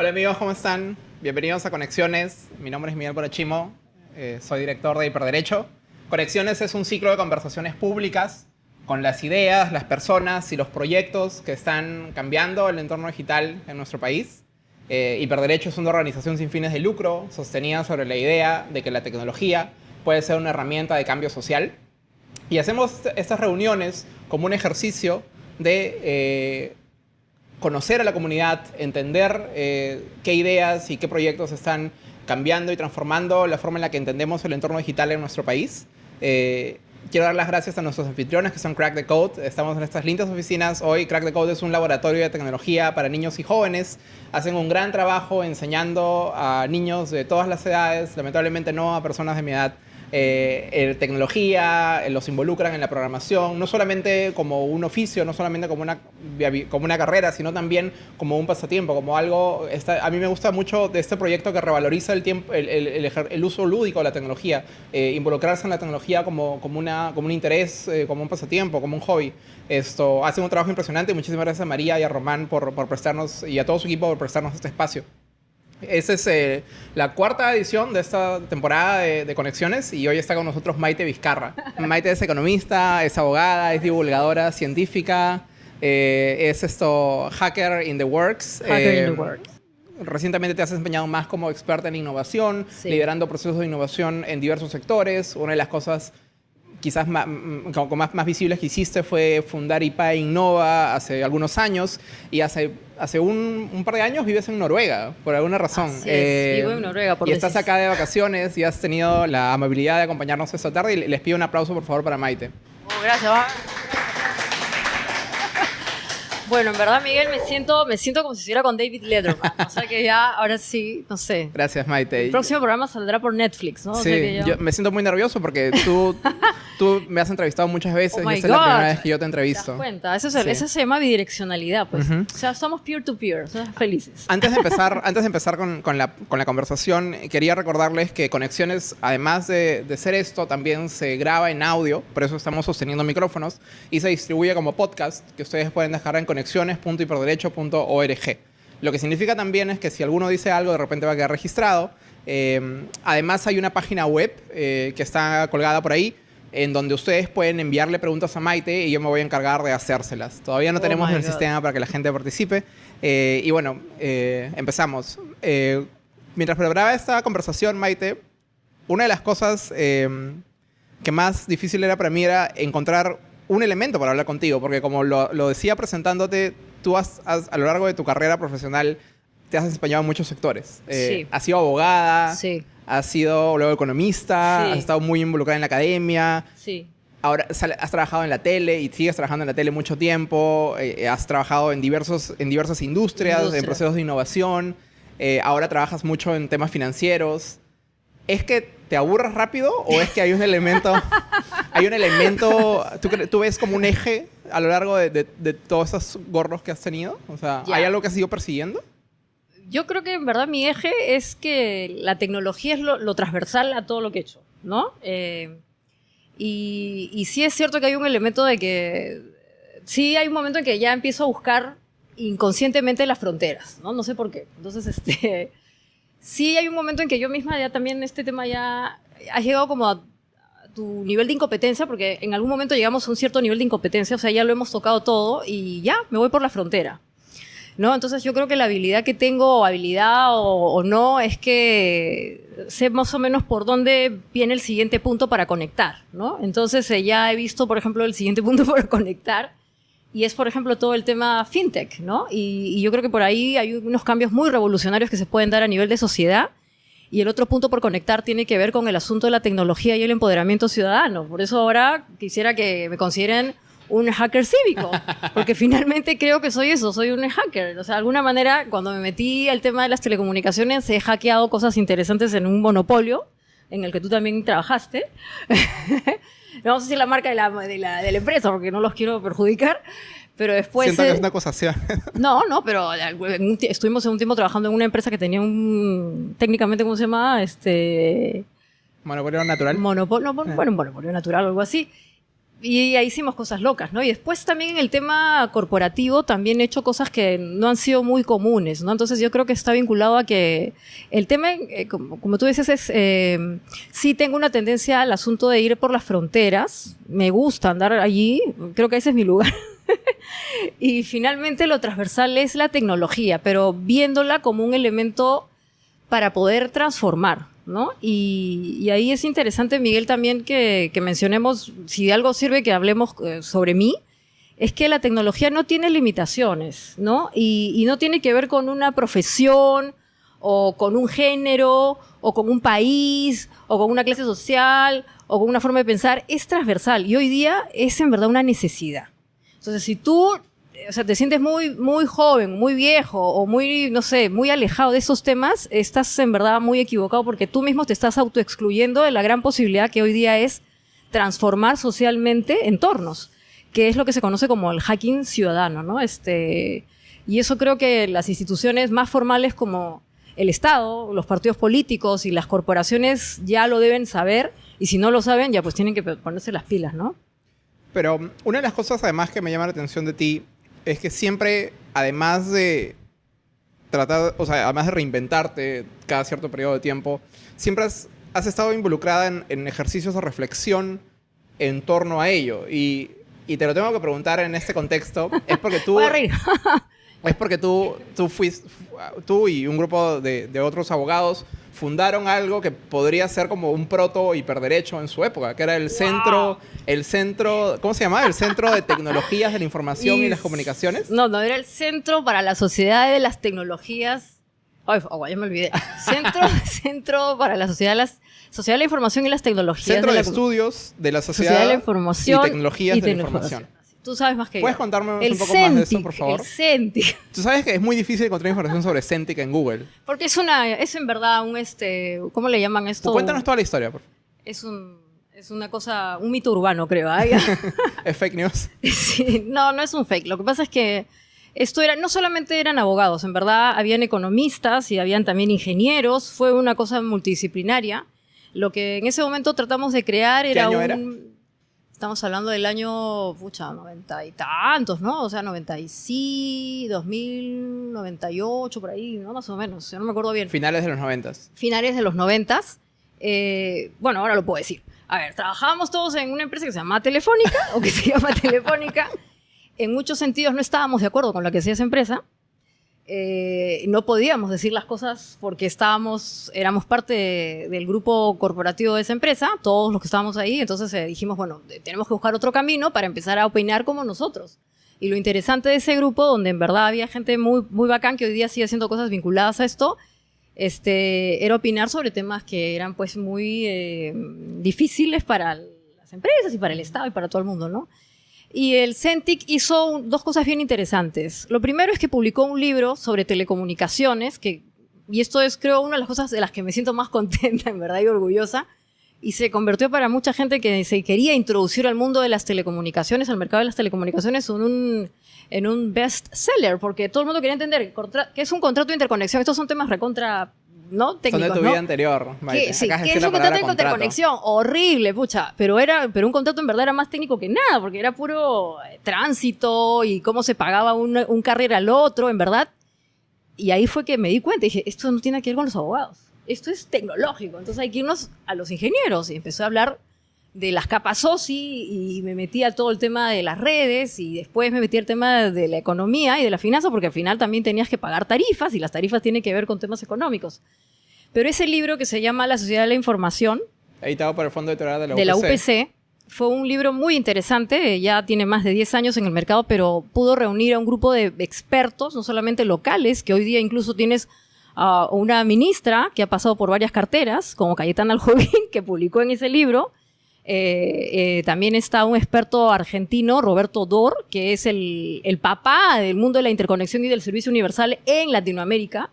Hola amigos, ¿cómo están? Bienvenidos a Conexiones. Mi nombre es Miguel Porachimo, eh, soy director de Hiperderecho. Conexiones es un ciclo de conversaciones públicas con las ideas, las personas y los proyectos que están cambiando el entorno digital en nuestro país. Eh, Hiperderecho es una organización sin fines de lucro sostenida sobre la idea de que la tecnología puede ser una herramienta de cambio social. Y hacemos estas reuniones como un ejercicio de eh, conocer a la comunidad, entender eh, qué ideas y qué proyectos están cambiando y transformando la forma en la que entendemos el entorno digital en nuestro país. Eh, quiero dar las gracias a nuestros anfitriones que son Crack the Code. Estamos en estas lindas oficinas hoy. Crack the Code es un laboratorio de tecnología para niños y jóvenes. Hacen un gran trabajo enseñando a niños de todas las edades, lamentablemente no a personas de mi edad, eh, tecnología, eh, los involucran en la programación, no solamente como un oficio, no solamente como una, como una carrera, sino también como un pasatiempo, como algo... a mí me gusta mucho de este proyecto que revaloriza el, tiempo, el, uso lúdico de la tecnología, eh, involucrarse en la tecnología como, como, una, como un interés, como un pasatiempo, como un hobby. Esto hace un trabajo impresionante muchísimas gracias a María y a Román por, por prestarnos y a todo su equipo por prestarnos este espacio. Esta es eh, la cuarta edición de esta temporada de, Conexiones y hoy está con nosotros Maite Vizcarra. Maite es economista, es abogada, es divulgadora científica, eh, es esto hacker in the works. Hacker in the eh, works. Recientemente te has desempeñado más como experta en innovación, liderando procesos de innovación en diversos sectores. Una de las cosas quizás más, mm, más, más, visibles que hiciste fue fundar IPA Innova hace algunos años y hace, hace un, un par de años vives en Noruega, por alguna razón. Eh, vivo en Noruega por Y estás acá de vacaciones y has tenido la amabilidad de acompañarnos esta tarde y les pido un aplauso por favor para Maite. Oh, gracias. Bueno, en verdad, Miguel, me siento, me siento como si estuviera con David Letterman. O sea que ya, ahora sí, no sé. Gracias, Maite. El próximo programa saldrá por Netflix, ¿no? Sí, yo... me siento muy nervioso porque tú, tú me has entrevistado muchas veces oh y esta es la primera vez que yo te entrevisto. ¿Te das cuenta? Eso, se llama bidireccionalidad, pues. O sea, somos peer-to-peer, somos felices. Antes de empezar, antes de empezar con, con, la, con la conversación, quería recordarles que Conexiones, además de, de ser esto, también se graba en audio, por eso estamos sosteniendo micrófonos, y se distribuye como podcast, que ustedes pueden dejar en conexiones.hiperderecho.org. Lo que significa también es que si alguno dice algo, de repente va a quedar registrado. Eh, además, hay una página web eh, que está colgada por ahí, en donde ustedes pueden enviarle preguntas a Maite y yo me voy a encargar de hacérselas. Todavía no oh tenemos el sistema para que la gente participe. Eh, y bueno, empezamos. mientras preparaba esta conversación, Maite, una de las cosas que más difícil era para mí era encontrar un elemento para hablar contigo, porque como lo, decía presentándote, tú has, a lo largo de tu carrera profesional te has desempeñado en muchos sectores. Eh, has sido abogada, sí. has sido luego economista, has estado muy involucrada en la academia. Sí. Ahora has trabajado en la tele y sigues trabajando en la tele mucho tiempo. Eh, has trabajado en, diversos, en diversas industrias, en procesos de innovación. Eh, ahora trabajas mucho en temas financieros. ¿Es que te aburras rápido o es que hay un elemento, hay un elemento, ¿tú, ¿tú, ves como un eje a lo largo de, de, todos esos gorros que has tenido? O sea, ¿hay algo que has ido persiguiendo? Yo creo que en verdad mi eje es que la tecnología es lo, transversal a todo lo que he hecho, ¿no? Eh, y, y sí es cierto que hay un elemento de que, sí hay un momento en que ya empiezo a buscar inconscientemente las fronteras, ¿no? No sé por qué. Entonces, este sí hay un momento en que yo misma ya también este tema ya ha llegado como a tu nivel de incompetencia, porque en algún momento llegamos a un cierto nivel de incompetencia, o sea, ya lo hemos tocado todo y ya, me voy por la frontera. ¿No? Entonces yo creo que la habilidad que tengo, o habilidad o, no, es que sé más o menos por dónde viene el siguiente punto para conectar, ¿no? Entonces eh, ya he visto, por ejemplo, el siguiente punto para conectar y es, por ejemplo, todo el tema fintech, ¿no? Y, yo creo que por ahí hay unos cambios muy revolucionarios que se pueden dar a nivel de sociedad. Y el otro punto por conectar tiene que ver con el asunto de la tecnología y el empoderamiento ciudadano. Por eso ahora quisiera que me consideren un hacker cívico, porque finalmente creo que soy eso, soy un hacker. O sea, de alguna manera, cuando me metí al tema de las telecomunicaciones, he hackeado cosas interesantes en un monopolio, en el que tú también trabajaste. no vamos a decir la marca de la, de la, de la empresa porque no los quiero perjudicar, pero después... Siento que es una acusación. No, no, pero estuvimos en un tiempo trabajando en una empresa que tenía un... técnicamente, ¿cómo se llama? Este... Monopolio natural. Monopolio, no, bueno, monopolio natural o algo así. y ahí hicimos cosas locas, ¿no? Y después también en el tema corporativo también he hecho cosas que no han sido muy comunes, ¿no? Entonces yo creo que está vinculado a que el tema, eh, como, tú dices, es, eh, sí tengo una tendencia al asunto de ir por las fronteras, me gusta andar allí, creo que ese es mi lugar. y finalmente lo transversal es la tecnología, pero viéndola como un elemento para poder transformar, ¿no? Y, ahí es interesante, Miguel, también que, mencionemos, si algo sirve que hablemos eh, sobre mí, es que la tecnología no tiene limitaciones, ¿no? Y, no tiene que ver con una profesión o con un género o con un país o con una clase social o con una forma de pensar, es transversal y hoy día es en verdad una necesidad. Entonces, si tú o sea, te sientes muy, muy joven, muy viejo o muy, no sé, muy alejado de esos temas, estás en verdad muy equivocado porque tú mismo te estás autoexcluyendo de la gran posibilidad que hoy día es transformar socialmente entornos, que es lo que se conoce como el hacking ciudadano, ¿no? Este, y eso creo que las instituciones más formales como el Estado, los partidos políticos y las corporaciones ya lo deben saber y si no lo saben ya pues tienen que ponerse las pilas, ¿no? Pero una de las cosas además que me llama la atención de ti es que siempre, además de tratar, o sea, además de reinventarte cada cierto periodo de tiempo, siempre has, estado involucrada en, ejercicios de reflexión en torno a ello. Y, te lo tengo que preguntar en este contexto, es porque tú... es porque tú, tú, fuiste, tú y un grupo de, de otros abogados fundaron algo que podría ser como un proto hiperderecho en su época, que era el centro, el centro, ¿cómo se llamaba? El Centro de Tecnologías de la Información y, las Comunicaciones. No, no, era el Centro para la Sociedad de las Tecnologías. Ay, oh, ya me olvidé. Centro, centro para la Sociedad de las Sociedad de la Información y las Tecnologías. Centro de, Estudios de la Sociedad, de la Información y Tecnologías de la Información. Tú sabes más que ¿Puedes contarme un poco más de eso, por favor? El Centik. Tú sabes que es muy difícil encontrar información sobre Centik en Google. Porque es una, es en verdad un este, ¿cómo le llaman esto? Pues cuéntanos toda la historia, por favor. Es un, es una cosa, un mito urbano, creo. ¿Es fake news? Sí, no, no es un fake. Lo que pasa es que esto era, no solamente eran abogados, en verdad habían economistas y habían también ingenieros, fue una cosa multidisciplinaria. Lo que en ese momento tratamos de crear era un... Era? Estamos hablando del año, pucha, noventa y tantos, ¿no? O sea, 96, 2000, 98, por ahí, ¿no? Más o menos, yo no me acuerdo bien. Finales de los noventas. Finales de los noventas. Eh, bueno, ahora lo puedo decir. A ver, trabajábamos todos en una empresa que se llama Telefónica, o que se llama Telefónica. En muchos sentidos no estábamos de acuerdo con lo que hacía esa empresa. Eh, no podíamos decir las cosas porque estábamos, éramos parte del grupo corporativo de esa empresa, todos los que estábamos ahí, entonces eh, dijimos, bueno, tenemos que buscar otro camino para empezar a opinar como nosotros. Y lo interesante de ese grupo, donde en verdad había gente muy, muy bacán que hoy día sigue haciendo cosas vinculadas a esto, este, era opinar sobre temas que eran pues muy eh, difíciles para las empresas y para el Estado y para todo el mundo, ¿no? Y el CENTIC hizo dos cosas bien interesantes. Lo primero es que publicó un libro sobre telecomunicaciones, que, y esto es creo una de las cosas de las que me siento más contenta, en verdad, y orgullosa, y se convirtió para mucha gente que se quería introducir al mundo de las telecomunicaciones, al mercado de las telecomunicaciones, en un, en un best seller, porque todo el mundo quería entender que es un contrato de interconexión. Estos son temas recontra ¿no? Técnicos, Son de tu vida anterior. ¿Qué, sí, es un contrato de interconexión? Horrible, pucha. Pero, era, pero un contrato en verdad era más técnico que nada, porque era puro eh, tránsito y cómo se pagaba un, un carrera al otro, en verdad. Y ahí fue que me di cuenta y dije, esto no tiene que ver con los abogados. Esto es tecnológico. Entonces hay que irnos a los ingenieros. Y empecé a hablar de las capas OSI y me metí a todo el tema de las redes y después me metí al tema de la economía y de la finanza porque al final también tenías que pagar tarifas y las tarifas tienen que ver con temas económicos. Pero ese libro que se llama La Sociedad de la Información, editado por el Fondo Editorial de la UPC, de la UPC fue un libro muy interesante, ya tiene más de 10 años en el mercado, pero pudo reunir a un grupo de expertos, no solamente locales, que hoy día incluso tienes a una ministra que ha pasado por varias carteras, como Cayetana Aljovín, que publicó en ese libro, eh, eh, también está un experto argentino, Roberto Dor, que es el, papá del mundo de la interconexión y del servicio universal en Latinoamérica.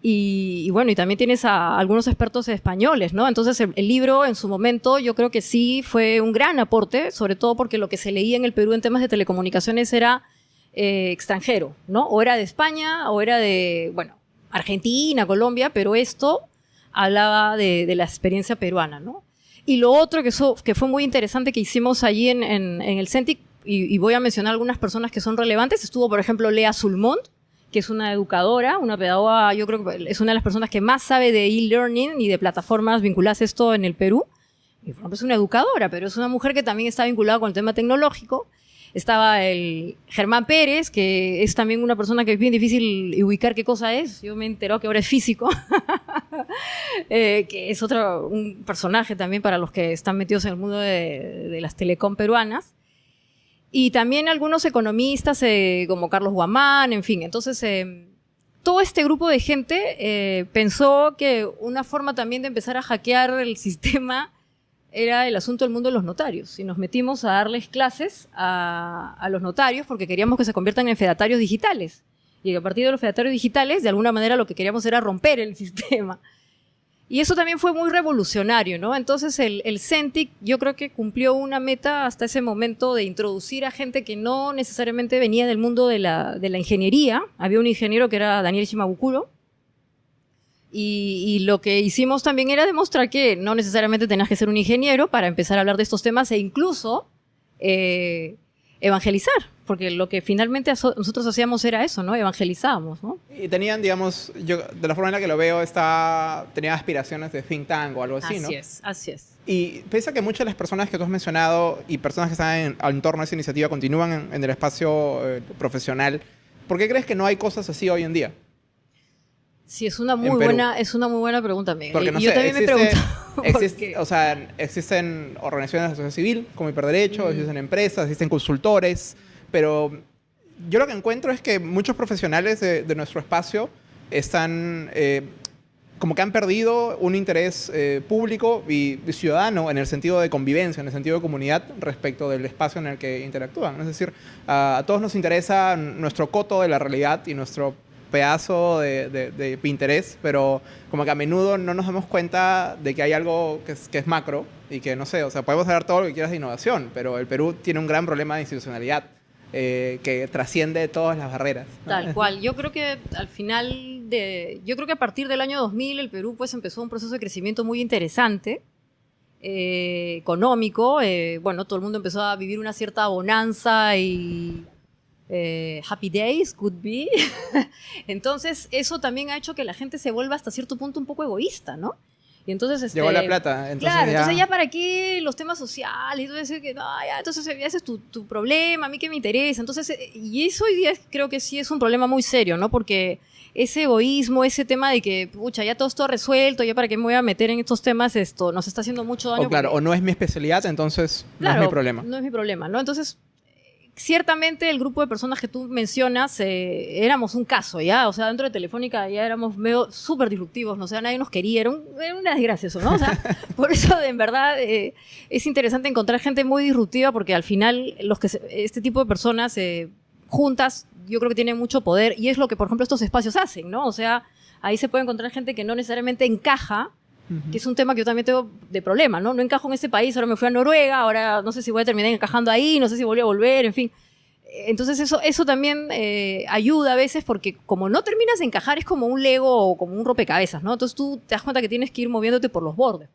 Y, bueno, y también tienes a algunos expertos españoles, ¿no? Entonces el, libro en su momento yo creo que sí fue un gran aporte, sobre todo porque lo que se leía en el Perú en temas de telecomunicaciones era eh, extranjero, ¿no? O era de España o era de, bueno, Argentina, Colombia, pero esto hablaba de, de la experiencia peruana, ¿no? Y lo otro que, que fue muy interesante que hicimos allí en, el CENTIC, y, voy a mencionar algunas personas que son relevantes, estuvo, por ejemplo, Lea Sulmont, que es una educadora, una pedagoga, yo creo que es una de las personas que más sabe de e-learning y de plataformas vinculadas a esto en el Perú. Y, es una educadora, pero es una mujer que también está vinculada con el tema tecnológico. Estaba el Germán Pérez, que es también una persona que es bien difícil ubicar qué cosa es. Yo me enteró que ahora es físico, eh, que es otro un personaje también para los que están metidos en el mundo de, las telecom peruanas. Y también algunos economistas eh, como Carlos Guamán, en fin. Entonces, eh, todo este grupo de gente pensó que una forma también de empezar a hackear el sistema era el asunto del mundo de los notarios. Y nos metimos a darles clases a, los notarios porque queríamos que se conviertan en fedatarios digitales. Y a partir de los fedatarios digitales, de alguna manera lo que queríamos era romper el sistema. Y eso también fue muy revolucionario, ¿no? Entonces el, el CENTIC yo creo que cumplió una meta hasta ese momento de introducir a gente que no necesariamente venía del mundo de la, de la ingeniería. Había un ingeniero que era Daniel Shimabukuro, y, lo que hicimos también era demostrar que no necesariamente tenías que ser un ingeniero para empezar a hablar de estos temas e incluso eh, evangelizar, porque lo que finalmente nosotros hacíamos era eso, ¿no? Evangelizábamos, ¿no? Y tenían, digamos, yo de la forma en la que lo veo, está, tenía aspiraciones de think tank o algo así, ¿no? Así es, así es. Y pese a que muchas de las personas que tú has mencionado y personas que están en, al entorno de esa iniciativa continúan en, el espacio eh, profesional, ¿por qué crees que no hay cosas así hoy en día? Sí, es una muy buena, es una muy buena pregunta, Miguel. Porque, yo también me pregunto. Existe, o sea, existen organizaciones de sociedad civil como Hiperderecho, existen empresas, existen consultores, pero yo lo que encuentro es que muchos profesionales de, nuestro espacio están eh, como que han perdido un interés eh, público y, ciudadano en el sentido de convivencia, en el sentido de comunidad respecto del espacio en el que interactúan. Es decir, a todos nos interesa nuestro coto de la realidad y nuestro pedazo de, de, interés, pero como que a menudo no nos damos cuenta de que hay algo que es, que es macro y que no sé, o sea, podemos hablar todo lo que quieras de innovación, pero el Perú tiene un gran problema de institucionalidad. Eh, que trasciende todas las barreras. Tal cual. Yo creo que al final de, yo creo que a partir del año 2000 el Perú pues empezó un proceso de crecimiento muy interesante, eh, económico. Eh, bueno, todo el mundo empezó a vivir una cierta bonanza y eh, happy days, could be. entonces, eso también ha hecho que la gente se vuelva hasta cierto punto un poco egoísta, ¿no? Y entonces, este, Llegó la plata. Entonces claro, ya... entonces ya para qué los temas sociales, y todo eso, que no, ya, entonces ese es tu, tu, problema, a mí que me interesa. Entonces, eh, y eso hoy día creo que sí es un problema muy serio, ¿no? Porque ese egoísmo, ese tema de que, pucha, ya todo está resuelto, ya para qué me voy a meter en estos temas, esto nos está haciendo mucho daño. O claro, o no es mi especialidad, entonces no es mi problema. No es mi problema, ¿no? Entonces, ciertamente el grupo de personas que tú mencionas eh, éramos un caso, ¿ya? O sea, dentro de Telefónica ya éramos medio súper disruptivos, ¿no? O sea, nadie nos quería, era, una desgracia eso, ¿no? O sea, por eso en verdad eh, es interesante encontrar gente muy disruptiva porque al final los que este tipo de personas eh, juntas yo creo que tienen mucho poder y es lo que, por ejemplo, estos espacios hacen, ¿no? O sea, ahí se puede encontrar gente que no necesariamente encaja que es un tema que yo también tengo de problema, ¿no? No encajo en ese país, ahora me fui a Noruega, ahora no sé si voy a terminar encajando ahí, no sé si voy a volver, en fin. Entonces eso, eso también eh, ayuda a veces porque como no terminas de encajar es como un Lego o como un rompecabezas, ¿no? Entonces tú te das cuenta que tienes que ir moviéndote por los bordes.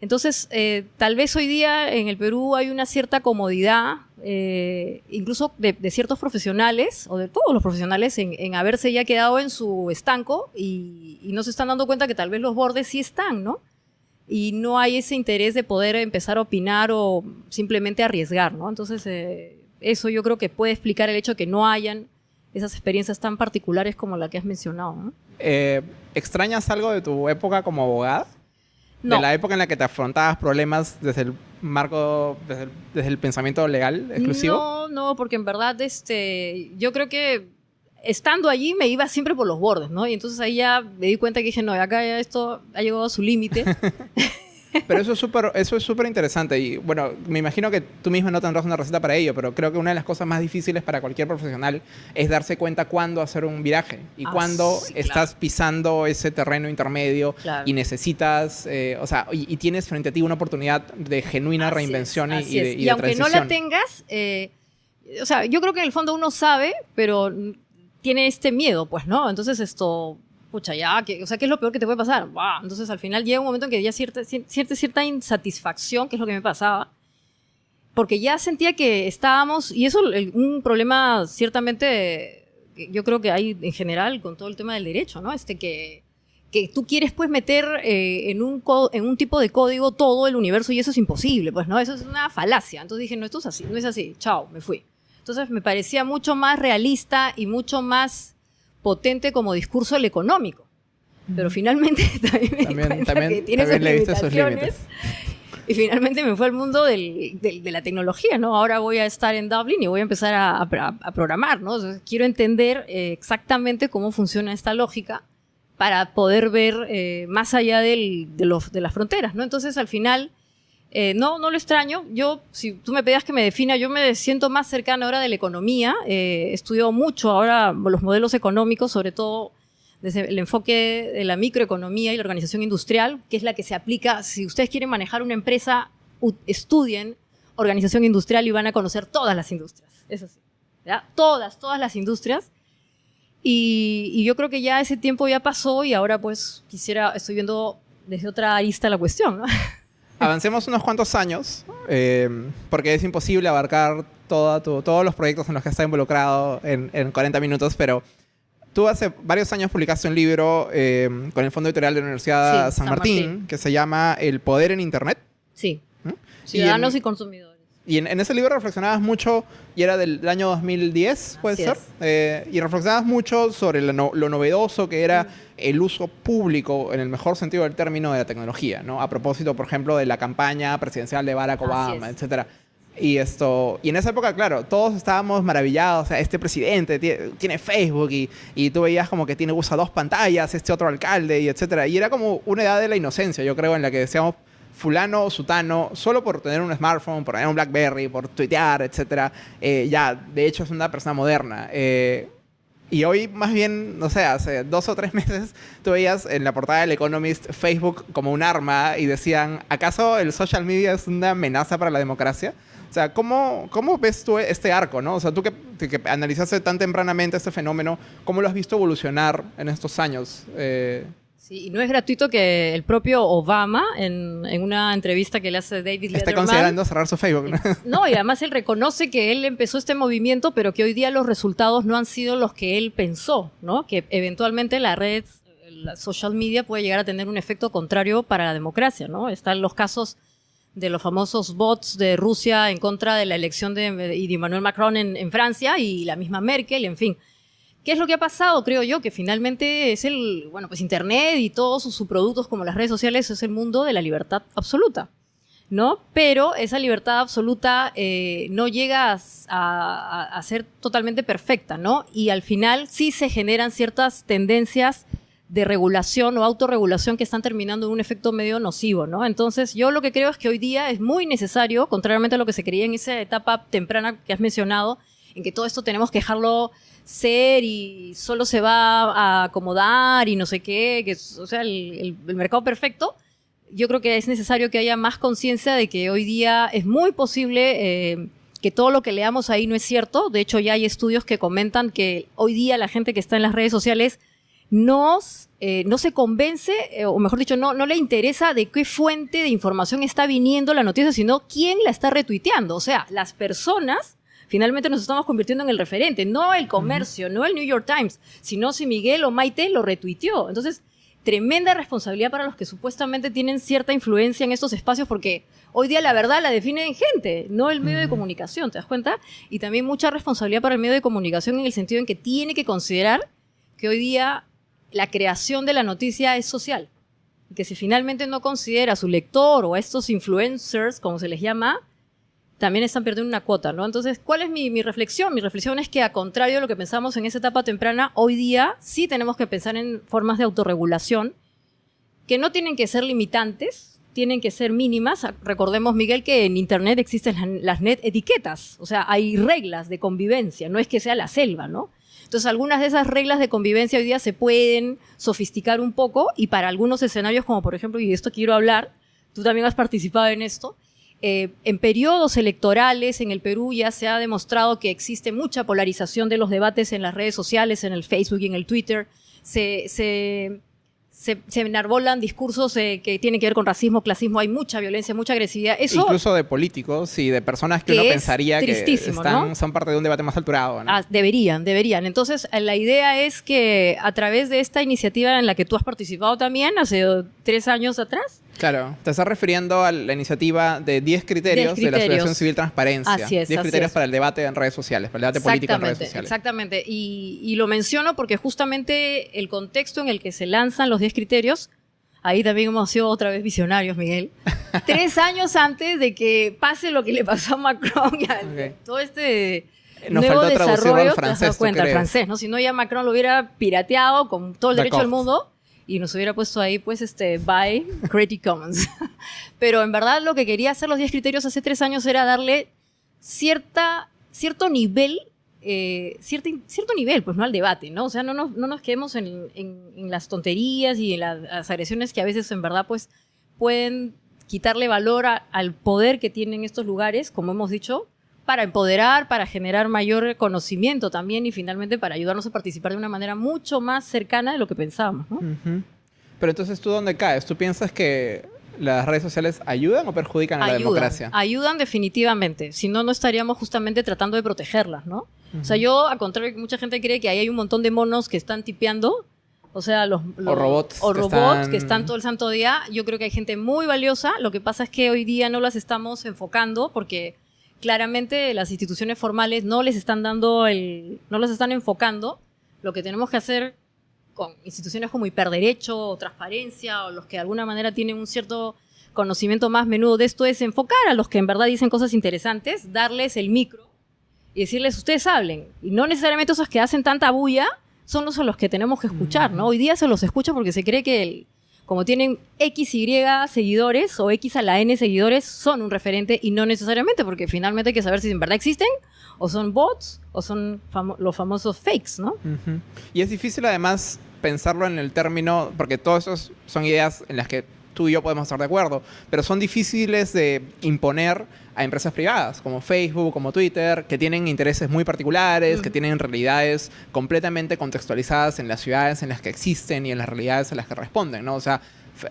Entonces, eh, tal vez hoy día en el Perú hay una cierta comodidad, eh, incluso de, ciertos profesionales, o de todos los profesionales, en, haberse ya quedado en su estanco y, no se están dando cuenta que tal vez los bordes sí están, ¿no? Y no hay ese interés de poder empezar a opinar o simplemente arriesgar, ¿no? Entonces, eh, eso yo creo que puede explicar el hecho de que no hayan esas experiencias tan particulares como la que has mencionado, ¿no? ¿Extrañas algo de tu época como abogada? De la época en la que te afrontabas problemas desde el marco, desde el, pensamiento legal exclusivo. No, no, porque en verdad este, yo creo que estando allí me iba siempre por los bordes, ¿no? Y entonces ahí ya me di cuenta que dije, no, acá ya esto ha llegado a su límite. Pero eso es súper eso es súper interesante y bueno, me imagino que tú mismo no tendrás una receta para ello, pero creo que una de las cosas más difíciles para cualquier profesional es darse cuenta cuándo hacer un viraje y ah, cuándo estás pisando ese terreno intermedio y necesitas, eh, o sea, y, tienes frente a ti una oportunidad de genuina reinvención y, y, de, y, aunque no la tengas, eh, o sea, yo creo que en el fondo uno sabe, pero tiene este miedo, pues, ¿no? Entonces esto pucha, ya, o sea, ¿qué es lo peor que te puede pasar? Bah, entonces al final llega un momento en que ya cierta, cierta, cierta insatisfacción, que es lo que me pasaba, porque ya sentía que estábamos, y eso es un problema ciertamente, yo creo que hay en general con todo el tema del derecho, ¿no? Este que, que tú quieres pues meter eh, en, un en un tipo de código todo el universo y eso es imposible, pues, ¿no? Eso es una falacia. Entonces dije, no, esto es así, no es así, chao, me fui. Entonces me parecía mucho más realista y mucho más potente como discurso el económico. Pero finalmente también me también, también, que tiene también sus límites. Y finalmente me fue al mundo del, de la tecnología, ¿no? Ahora voy a estar en Dublin y voy a empezar a, a, programar, ¿no? quiero entender eh, exactamente cómo funciona esta lógica para poder ver eh, más allá del, de, los, de las fronteras, ¿no? Entonces, al final, eh, no, no lo extraño. Yo, si tú me pedías que me defina, yo me siento más cercana ahora de la economía. Eh, estudio mucho ahora los modelos económicos, sobre todo desde el enfoque de la microeconomía y la organización industrial, que es la que se aplica. Si ustedes quieren manejar una empresa, estudien organización industrial y van a conocer todas las industrias. Es así. ¿ya? Todas, todas las industrias. Y, yo creo que ya ese tiempo ya pasó y ahora pues quisiera, estoy viendo desde otra arista la cuestión. avancemos unos cuantos años, eh, porque es imposible abarcar todos los proyectos en los que está involucrado en, 40 minutos, pero tú hace varios años publicaste un libro eh, con el Fondo Editorial de la Universidad San, Martín, que se llama El Poder en Internet. Sí. ¿Mm? Ciudadanos y, consumidores. Y en, ese libro reflexionabas mucho, y era del, año 2010, puede ser, eh, y reflexionabas mucho sobre lo, novedoso que era el uso público, en el mejor sentido del término, de la tecnología, ¿no? A propósito, por ejemplo, de la campaña presidencial de Barack Obama, etcétera. Y esto, y en esa época, claro, todos estábamos maravillados, o sea, este presidente tiene, Facebook y, y, tú veías como que tiene, usa dos pantallas, este otro alcalde y etcétera. Y era como una edad de la inocencia, yo creo, en la que decíamos, fulano o sutano, solo por tener un smartphone, por tener un BlackBerry, por tuitear, etc., eh, ya, de hecho es una persona moderna. Eh, y hoy más bien, no sé, hace dos o tres meses tú veías en la portada del Economist Facebook como un arma y decían, ¿acaso el social media es una amenaza para la democracia? O sea, ¿cómo, cómo ves tú este arco, no? O sea, tú que, que analizaste tan tempranamente este fenómeno, ¿cómo lo has visto evolucionar en estos años? Eh, Sí, y no es gratuito que el propio Obama, en, en una entrevista que le hace David Letterman... Está considerando cerrar su Facebook. ¿no? no, y además él reconoce que él empezó este movimiento, pero que hoy día los resultados no han sido los que él pensó, ¿no? Que eventualmente la red, la social media puede llegar a tener un efecto contrario para la democracia, ¿no? Están los casos de los famosos bots de Rusia en contra de la elección de, de Emmanuel Macron en, en Francia y la misma Merkel, en fin. ¿Qué es lo que ha pasado? Creo yo que finalmente es el, bueno, pues Internet y todos sus subproductos como las redes sociales es el mundo de la libertad absoluta, ¿no? Pero esa libertad absoluta eh, no llega a, a, ser totalmente perfecta, ¿no? Y al final sí se generan ciertas tendencias de regulación o autorregulación que están terminando en un efecto medio nocivo, ¿no? Entonces, yo lo que creo es que hoy día es muy necesario, contrariamente a lo que se creía en esa etapa temprana que has mencionado, en que todo esto tenemos que dejarlo ser y solo se va a acomodar y no sé qué, que o sea, el, mercado perfecto, yo creo que es necesario que haya más conciencia de que hoy día es muy posible eh, que todo lo que leamos ahí no es cierto. De hecho, ya hay estudios que comentan que hoy día la gente que está en las redes sociales eh, no se convence, eh, o mejor dicho, no, no le interesa de qué fuente de información está viniendo la noticia, sino quién la está retuiteando. O sea, las personas finalmente nos estamos convirtiendo en el referente, no el comercio, no el New York Times, sino si Miguel o Maite lo retuiteó. Entonces, tremenda responsabilidad para los que supuestamente tienen cierta influencia en estos espacios, porque hoy día la verdad la definen gente, no el medio de comunicación, ¿te das cuenta? Y también mucha responsabilidad para el medio de comunicación en el sentido en que tiene que considerar que hoy día la creación de la noticia es social. Y que si finalmente no considera a su lector o a estos influencers, como se les llama, también están perdiendo una cuota, ¿no? Entonces, ¿cuál es mi, reflexión? Mi reflexión es que, a contrario de lo que pensamos en esa etapa temprana, hoy día sí tenemos que pensar en formas de autorregulación que no tienen que ser limitantes, tienen que ser mínimas. Recordemos, Miguel, que en Internet existen las net etiquetas, o sea, hay reglas de convivencia, no es que sea la selva, ¿no? Entonces, algunas de esas reglas de convivencia hoy día se pueden sofisticar un poco y para algunos escenarios, como por ejemplo, y de esto quiero hablar, tú también has participado en esto, eh, en periodos electorales en el Perú ya se ha demostrado que existe mucha polarización de los debates en las redes sociales, en el Facebook y en el Twitter. se, se, se, se enarbolan discursos eh, que tienen que ver con racismo, clasismo, hay mucha violencia, mucha agresividad. Eso, Incluso de políticos y de personas que, Que uno pensaría que están, ¿no? son parte de un debate más alturado. ¿no? Ah, deberían, deberían. Entonces, eh, la idea es que a través de esta iniciativa en la que tú has participado también hace tres años atrás, Claro, te estás refiriendo a la iniciativa de 10 criterios, 10 de la. Asociación Civil Transparencia. Así es, 10 así criterios es. para el debate en redes sociales, para el debate político en redes sociales. exactamente. Y, y lo menciono porque justamente el contexto en el que se lanzan los 10 criterios, ahí también hemos sido otra vez visionarios, Miguel. Tres años antes de que pase lo que le pasó a Macron y a todo este Nos nuevo desarrollo, al te has francés, dado ¿tú cuenta, al francés, ¿no? Si no ya Macron lo hubiera pirateado con todo el derecho del mundo y nos hubiera puesto ahí, pues, este, by Creative Commons. Pero en verdad lo que quería hacer los 10 criterios hace tres años era darle cierta, cierto nivel, eh, cierto, cierto nivel, pues, ¿no? Al debate, ¿no? O sea, no nos, no nos quedemos en, en- las tonterías y en la- las agresiones que a veces, en verdad, pues, pueden quitarle valor al poder que tienen estos lugares, como hemos dicho, para empoderar, para generar mayor conocimiento también y finalmente para ayudarnos a participar de una manera mucho más cercana de lo que pensábamos, ¿no? Pero entonces, ¿tú dónde caes? ¿Tú piensas que las redes sociales ayudan o perjudican a la democracia? ayudan definitivamente. Si no, no estaríamos justamente tratando de protegerlas, ¿no? O sea, yo, al contrario, que mucha gente cree que ahí hay un montón de monos que están tipeando. O sea, los, los- robots o que robots están- que están todo el santo día. Yo creo que hay gente muy valiosa. Lo que pasa es que hoy día no las estamos enfocando porque claramente las instituciones formales no les están dando el, no las están enfocando. Lo que tenemos que hacer con instituciones como Hiperderecho o Transparencia o los que de alguna manera tienen un cierto conocimiento más menudo de esto es enfocar a los que en verdad dicen cosas interesantes, darles el micro y decirles ustedes hablen. Y no necesariamente esos que hacen tanta bulla son los a los que tenemos que escuchar, ¿no? Hoy día se los escucha porque se cree que el- como tienen X, Y seguidores o X a la N seguidores, son un referente y no necesariamente, porque finalmente hay que saber si en verdad existen o son bots o son los famosos fakes, ¿no? Y es difícil además pensarlo en el término, porque todas esas son ideas en las que tú y yo podemos estar de acuerdo, pero son difíciles de imponer a empresas privadas como Facebook, como Twitter, que tienen intereses muy particulares, que tienen realidades completamente contextualizadas en las ciudades en las que existen y en las realidades a las que responden, ¿no? O sea,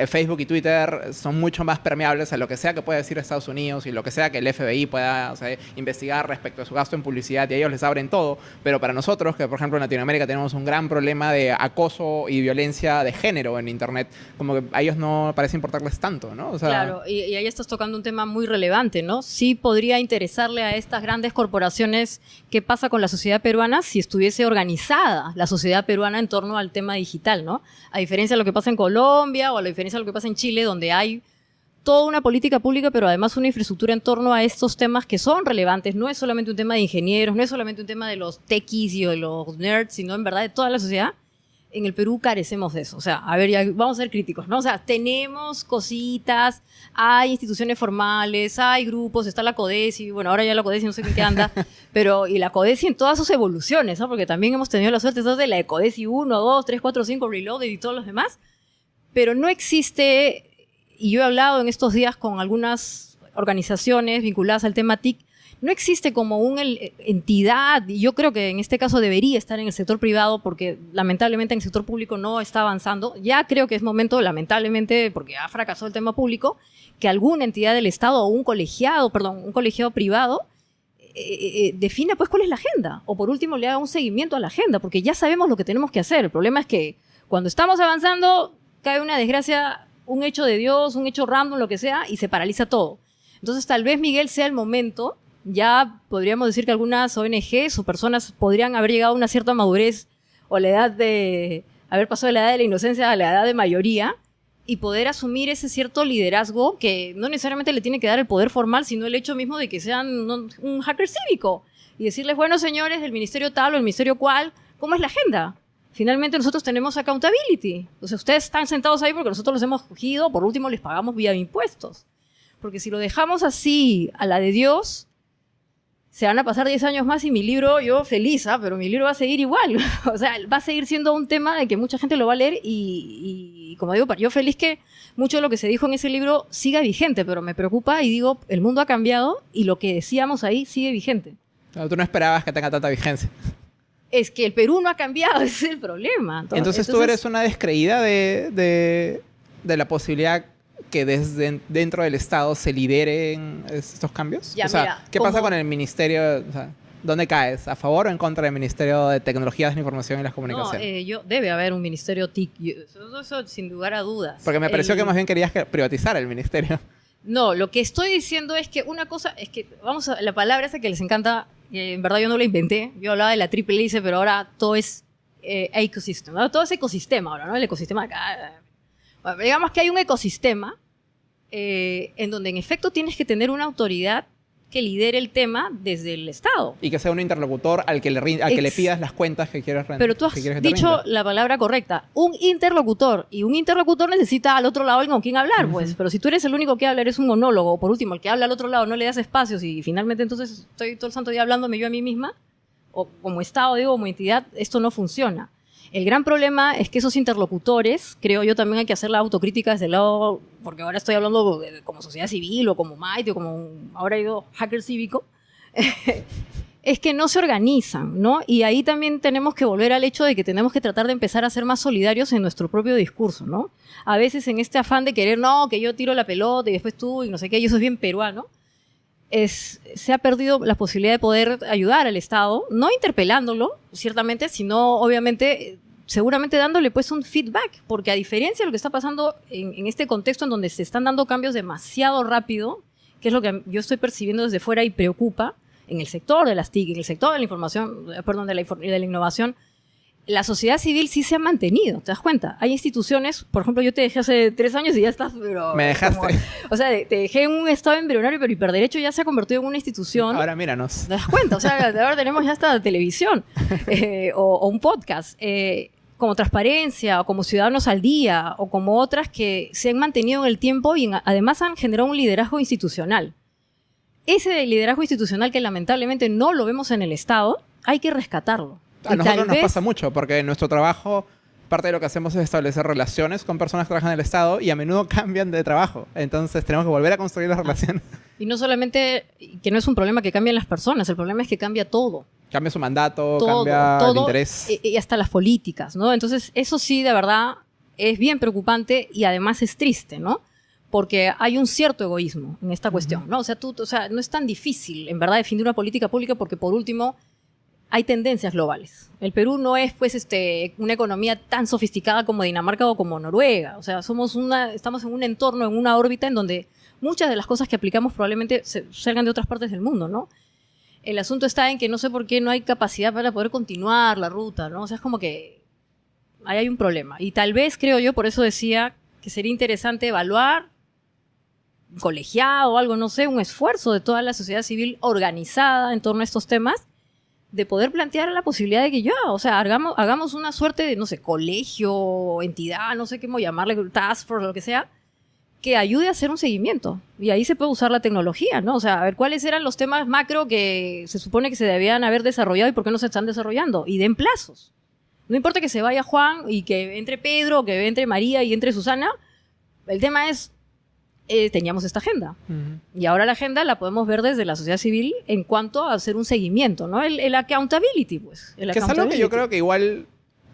Facebook y Twitter son mucho más permeables a lo que sea que pueda decir Estados Unidos y lo que sea que el FBI pueda investigar respecto a su gasto en publicidad y ellos les abren todo. Pero para nosotros, que por ejemplo en Latinoamérica tenemos un gran problema de acoso y violencia de género en Internet, como que a ellos no parece importarles tanto, ¿no? Claro, y, y ahí estás tocando un tema muy relevante, ¿no? Sí podría interesarle a estas grandes corporaciones qué pasa con la sociedad peruana si estuviese organizada la sociedad peruana en torno al tema digital, ¿no? A diferencia de lo que pasa en Colombia o a la diferencia de lo que pasa en Chile, donde hay toda una política pública, pero además una infraestructura en torno a estos temas que son relevantes. No es solamente un tema de ingenieros, no es solamente un tema de los techies y de los nerds, sino en verdad de toda la sociedad. En el Perú carecemos de eso. O sea, a ver, ya vamos a ser críticos, ¿no? O sea, tenemos cositas, hay instituciones formales, hay grupos, está la CODESI, bueno, ahora ya la CODESI no sé en qué anda, pero y la CODESI en todas sus evoluciones, ¿no? Porque también hemos tenido la suerte de la de CODESI 1, 2, 3, 4, 5, Reloaded y todos los demás, pero no existe, y yo he hablado en estos días con algunas organizaciones vinculadas al tema TIC, no existe como una entidad, y yo creo que en este caso debería estar en el sector privado porque lamentablemente en el sector público no está avanzando. Ya creo que es momento, lamentablemente, porque ha fracasado el tema público, que alguna entidad del Estado o un colegiado, perdón, un colegiado privado eh, eh, defina pues cuál es la agenda o por último le haga un seguimiento a la agenda porque ya sabemos lo que tenemos que hacer. El problema es que cuando estamos avanzando cae una desgracia, un hecho de Dios, un hecho random, lo que sea, y se paraliza todo. Entonces tal vez Miguel sea el momento, ya podríamos decir que algunas ONGs o personas podrían haber llegado a una cierta madurez o la edad de haber pasado de la edad de la inocencia a la edad de mayoría y poder asumir ese cierto liderazgo que no necesariamente le tiene que dar el poder formal, sino el hecho mismo de que sean un hacker cívico y decirles, bueno, señores del ministerio tal o el ministerio cual, ¿cómo es la agenda? Finalmente nosotros tenemos accountability. O sea, ustedes están sentados ahí porque nosotros los hemos cogido, por último les pagamos vía impuestos. Porque si lo dejamos así a la de Dios, se van a pasar 10 años más y mi libro, yo feliz, ¿ah? pero mi libro va a seguir igual. o sea, va a seguir siendo un tema de que mucha gente lo va a leer y, y, como digo, yo feliz que mucho de lo que se dijo en ese libro siga vigente, pero me preocupa y digo, el mundo ha cambiado y lo que decíamos ahí sigue vigente. Tú no esperabas que tenga tanta vigencia. Es que el Perú no ha cambiado, ese es el problema. Entonces, tú eres una descreída de, de, de la posibilidad que desde dentro del Estado se lideren estos cambios? Ya, o sea, mira, ¿qué como- pasa con el Ministerio? O sea, ¿Dónde caes? ¿A favor o en contra del Ministerio de Tecnologías de la Información y las No, Comunicaciones? eh, yo, debe haber un ministerio TIC. yo- Eso, eso sin lugar a dudas. Porque me pareció El- que más bien querías que privatizar el ministerio. No, lo que estoy diciendo es que una cosa, es que, vamos a la palabra esa que les encanta, en verdad yo no la inventé, yo hablaba de la triple hélice, pero ahora todo es eh, ecosystem, ¿no? todo es ecosistema ahora, ¿no? El ecosistema acá. Bueno, digamos que hay un ecosistema eh, en donde en efecto tienes que tener una autoridad que lidere el tema desde el Estado. Y que sea un interlocutor al que le, al que le pidas las cuentas que quieres rendir. Pero tú has dicho la palabra correcta, un interlocutor, y un interlocutor necesita al otro lado alguien con quien hablar, pues, pero si tú eres el único que habla, eres un monólogo, o por último, el que habla al otro lado no le das espacios y finalmente entonces estoy todo el santo día hablándome yo a mí misma, o como Estado, digo, como entidad, esto no funciona. El gran problema es que esos interlocutores, creo yo también hay que hacer la autocrítica desde el lado, porque ahora estoy hablando como sociedad civil o como Mighty o como un- ahora ido hacker cívico, es que no se organizan, ¿no? Y ahí también tenemos que volver al hecho de que tenemos que tratar de empezar a ser más solidarios en nuestro propio discurso, ¿no? A veces en este afán de querer, no, que yo tiro la pelota y después tú y no sé qué, eso es bien peruano, se ha perdido la posibilidad de poder ayudar al Estado, no interpelándolo, ciertamente, sino obviamente, seguramente dándole pues un feedback, porque a diferencia de lo que está pasando en, este contexto en donde se están dando cambios demasiado rápido, que es lo que yo estoy percibiendo desde fuera y preocupa, en el sector de las TIC, en el sector de la información, eh, perdón, de la, de la innovación, la sociedad civil sí se ha mantenido, ¿te das cuenta? Hay instituciones, por ejemplo, yo te dejé hace tres años y ya estás, pero... Me dejaste. como- o sea, te dejé en un estado embrionario, pero Hiperderecho ya se ha convertido en una institución. Ahora míranos. ¿Te das cuenta? O sea, ahora tenemos ya hasta televisión eh, o, o un podcast. eh, como Transparencia, o como Ciudadanos al Día, o como otras que se han mantenido en el tiempo y en- además han generado un liderazgo institucional. Ese liderazgo institucional que lamentablemente no lo vemos en el Estado, hay que rescatarlo. A Y nosotros nos vez- pasa mucho porque en nuestro trabajo parte de lo que hacemos es establecer relaciones con personas que trabajan en el Estado y a menudo cambian de trabajo. Entonces tenemos que volver a construir Ah. las relaciones. Y no solamente, que no es un problema que cambien las personas, el problema es que cambia todo. Cambia su mandato, todo, cambia el todo, interés. y, y hasta las políticas, ¿no? Entonces, eso sí, de verdad, es bien preocupante y además es triste, ¿no? Porque hay un cierto egoísmo en esta cuestión, ¿no? O sea, tú, o sea, no es tan difícil, en verdad, definir una política pública porque, por último, hay tendencias globales. El Perú no es, pues, este, una economía tan sofisticada como Dinamarca o como Noruega. O sea, somos una, estamos en un entorno, en una órbita en donde muchas de las cosas que aplicamos probablemente se- salgan de otras partes del mundo, ¿no? El asunto está en que no sé por qué no hay capacidad para poder continuar la ruta, ¿no? O sea, es como que ahí hay un problema. Y tal vez, creo yo, por eso decía que sería interesante evaluar, colegiado o algo, no sé, un esfuerzo de toda la sociedad civil organizada en torno a estos temas, de poder plantear la posibilidad de que ya, o sea, hagamos, hagamos una suerte de, no sé, colegio, entidad, no sé cómo llamarle, task force, lo que sea, que ayude a hacer un seguimiento. Y ahí se puede usar la tecnología, ¿no? O sea, a ver cuáles eran los temas macro que se supone que se debían haber desarrollado y por qué no se están desarrollando. Y den plazos. No importa que se vaya Juan y que entre Pedro, que entre María y entre Susana. El tema es, eh, teníamos esta agenda. Y ahora la agenda la podemos ver desde la sociedad civil en cuanto a hacer un seguimiento, ¿no? El, el accountability, pues. El Que es algo que yo creo que igual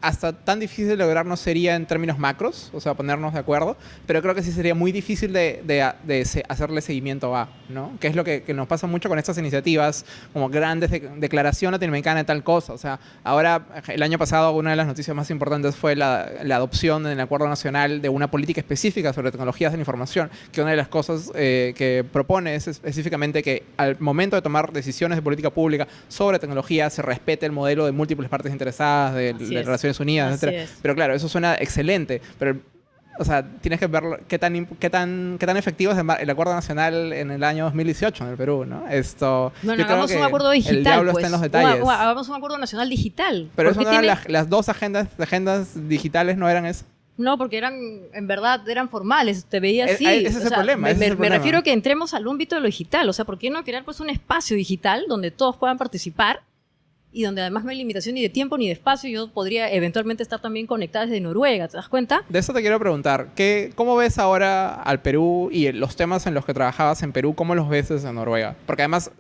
hasta tan difícil de lograr no sería en términos macros, o sea, ponernos de acuerdo, pero creo que sí sería muy difícil de, de- de hacerle seguimiento a, ¿no? Que es lo que, que nos pasa mucho con estas iniciativas, como grandes de- declaración latinoamericana de tal cosa. O sea, ahora, el año pasado, una de las noticias más importantes fue la, la adopción en el Acuerdo Nacional de una política específica sobre tecnologías de la información, que una de las cosas eh, que propone es específicamente que al momento de tomar decisiones de política pública sobre tecnología se respete el modelo de múltiples partes interesadas, de, de es. Naciones Unidas, Así etcétera. es. Pero claro, eso suena excelente, pero o sea, tienes que ver qué tan, qué tan, qué tan efectivo es el el acuerdo nacional en el año 2018 en el Perú, ¿no? Esto, Bueno, hagamos un acuerdo digital. El diablo pues. está en los O- detalles. o hagamos un acuerdo nacional digital. pero eso no eran tiene- las, las dos agendas, agendas digitales, no eran eso. No, porque eran, en verdad, eran formales. Te veía Eh, así. eh, ese es O el sea, problema, Me, ese es me- el me problema. refiero a que entremos al ámbito de lo digital. O sea, ¿por qué no crear pues un espacio digital donde todos puedan participar y donde además no hay limitación ni de tiempo ni de espacio? Yo podría eventualmente estar también conectada desde Noruega, ¿te das cuenta? De eso te quiero preguntar, ¿qué, ¿cómo ves ahora al Perú y los temas en los que trabajabas en Perú, cómo los ves desde Noruega? Porque además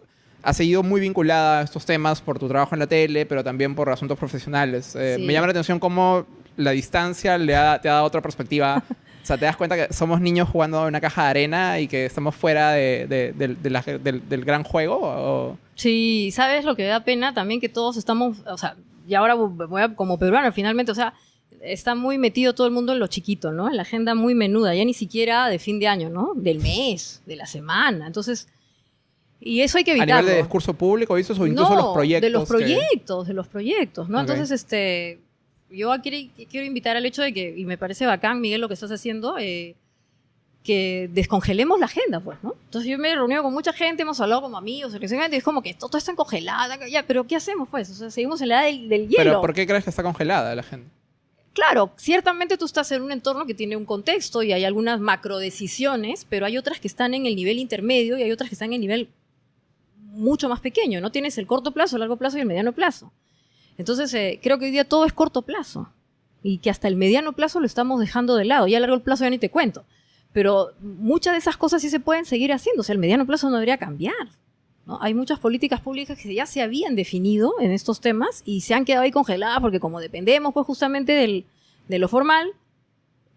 has seguido muy vinculada a estos temas por tu trabajo en la tele, pero también por asuntos profesionales. Eh, Sí. Me llama la atención cómo la distancia le ha- te ha dado otra perspectiva. O sea, te das cuenta que somos niños jugando en una caja de arena y que estamos fuera de- de- de- de la- del, del gran juego. o- Sí, ¿sabes lo que da pena? También que todos estamos, o sea, y ahora voy a, como peruano, finalmente, o sea, está muy metido todo el mundo en lo chiquito, ¿no? En la agenda muy menuda, ya ni siquiera de fin de año, ¿no? Del mes, de la semana. Entonces, y eso hay que a evitarlo. nivel de discurso público, ¿viste? O incluso no, los proyectos. de los que- proyectos, de los proyectos, ¿no? Entonces, este, yo quiero, quiero invitar al hecho de que, y me parece bacán, Miguel, lo que estás haciendo, eh, que descongelemos la agenda, pues, ¿no? Entonces yo me he reunido con mucha gente, hemos hablado como amigos, y es como que todo está congelado, ya, pero ¿qué hacemos, pues? O sea, seguimos en la edad del, del hielo. Pero ¿por qué crees que está congelada la gente? Claro, ciertamente tú estás en un entorno que tiene un contexto y hay algunas macro decisiones, pero hay otras que están en el nivel intermedio y hay otras que están en el nivel mucho más pequeño. No tienes el corto plazo, el largo plazo y el mediano plazo. Entonces, eh, creo que hoy día todo es corto plazo y que hasta el mediano plazo lo estamos dejando de lado. Ya el largo plazo ya ni te cuento. Pero muchas de esas cosas sí se pueden seguir haciendo. O sea, el mediano plazo no debería cambiar. Hay muchas políticas públicas que ya se habían definido en estos temas y se han quedado ahí congeladas porque como dependemos pues justamente del, de lo formal,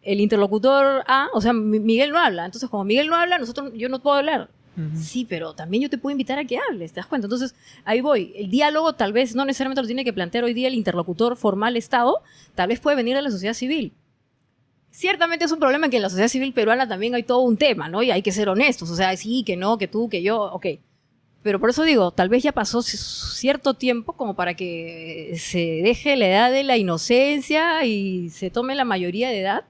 el interlocutor A, o sea, Mi- Miguel no habla. Entonces, como Miguel no habla, nosotros, yo no puedo hablar. Sí, pero también yo te puedo invitar a que hables, ¿te das cuenta? Entonces, ahí voy. El diálogo tal vez no necesariamente lo tiene que plantear hoy día el interlocutor formal Estado, tal vez puede venir de la sociedad civil. Ciertamente es un problema que en la sociedad civil peruana también hay todo un tema, ¿no? Y hay que ser honestos, o sea, sí, que no, que tú, que yo, ok. Pero por eso digo, tal vez ya pasó cierto tiempo como para que se deje la edad de la inocencia y se tome la mayoría de edad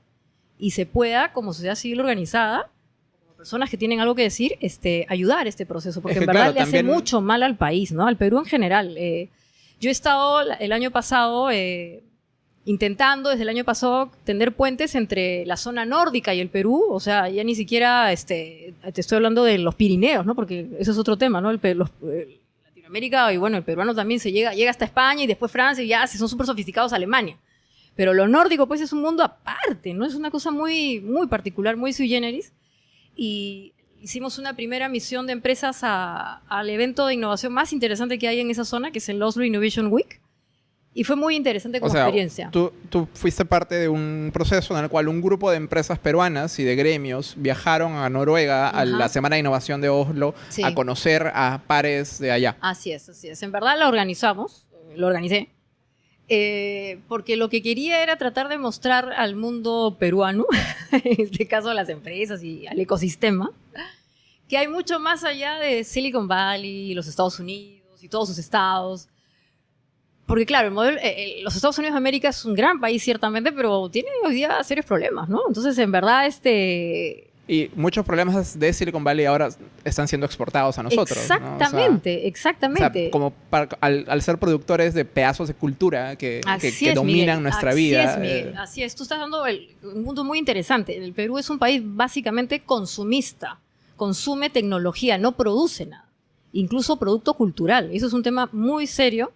y se pueda, como sociedad civil organizada, personas que tienen algo que decir, este, ayudar este proceso, porque Es que, en verdad claro, le hace también- mucho mal al país, ¿no? Al Perú en general. Eh, yo he estado el año pasado eh, intentando desde el año pasado tender puentes entre la zona nórdica y el Perú, o sea, ya ni siquiera este, te estoy hablando de los Pirineos, ¿no? Porque eso es otro tema, ¿no? El, los- eh, Latinoamérica y bueno, el peruano también se llega, llega hasta España y después Francia y ya se son súper sofisticados Alemania. Pero lo nórdico pues es un mundo aparte, ¿no? Es una cosa muy, muy particular, muy sui generis. Y hicimos una primera misión de empresas a- al evento de innovación más interesante que hay en esa zona, que es el Oslo Innovation Week. Y fue muy interesante como o sea, experiencia. Tú, tú fuiste parte de un proceso en el cual un grupo de empresas peruanas y de gremios viajaron a Noruega a Ajá. la Semana de Innovación de Oslo Sí. a conocer a pares de allá. Así es, así es. En verdad la organizamos, lo organicé, eh, porque lo que quería era tratar de mostrar al mundo peruano, en este caso a las empresas y al ecosistema, que hay mucho más allá de Silicon Valley, los Estados Unidos y todos sus estados. Porque claro, el modelo, eh, eh, los Estados Unidos de América es un gran país ciertamente, pero tiene hoy día serios problemas, ¿no? Entonces, en verdad, este, Y muchos problemas de Silicon Valley ahora están siendo exportados a nosotros. ¿no? O sea, Exactamente, o sea, exactamente. como para- al, al ser productores de pedazos de cultura que, que- que es, dominan Miguel. nuestra Así vida. Es, Miguel. eh, Así es, tú estás dando el- un mundo muy interesante. El Perú es un país básicamente consumista, consume tecnología, no produce nada, incluso producto cultural. Eso es un tema muy serio.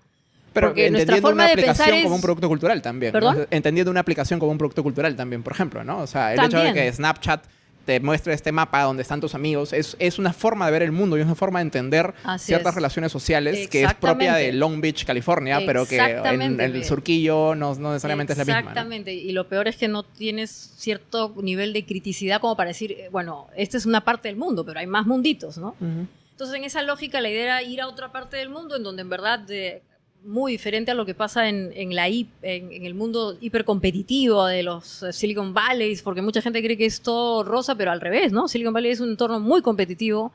pero porque entendiendo una aplicación es- como un producto cultural también. Entendiendo una aplicación como un producto cultural también, por ejemplo, ¿no? O sea, el hecho de que Snapchat te muestre este mapa donde están tus amigos es, es una forma de ver el mundo y es una forma de entender Así ciertas es. relaciones sociales que es propia de. Long Beach, California, pero que en el surquillo no, no necesariamente es la misma. ¿no? Exactamente. Y lo peor es que no tienes cierto nivel de criticidad como para decir, eh, bueno, esta es una parte del mundo, pero hay más munditos, ¿no? Entonces, en esa lógica, la idea era ir a otra parte del mundo en donde en verdad, de- muy diferente a lo que pasa en, en la en, en el mundo hipercompetitivo de los eh, Silicon Valleys, porque mucha gente cree que es todo rosa, pero al revés, ¿no? Silicon Valley es un entorno muy competitivo,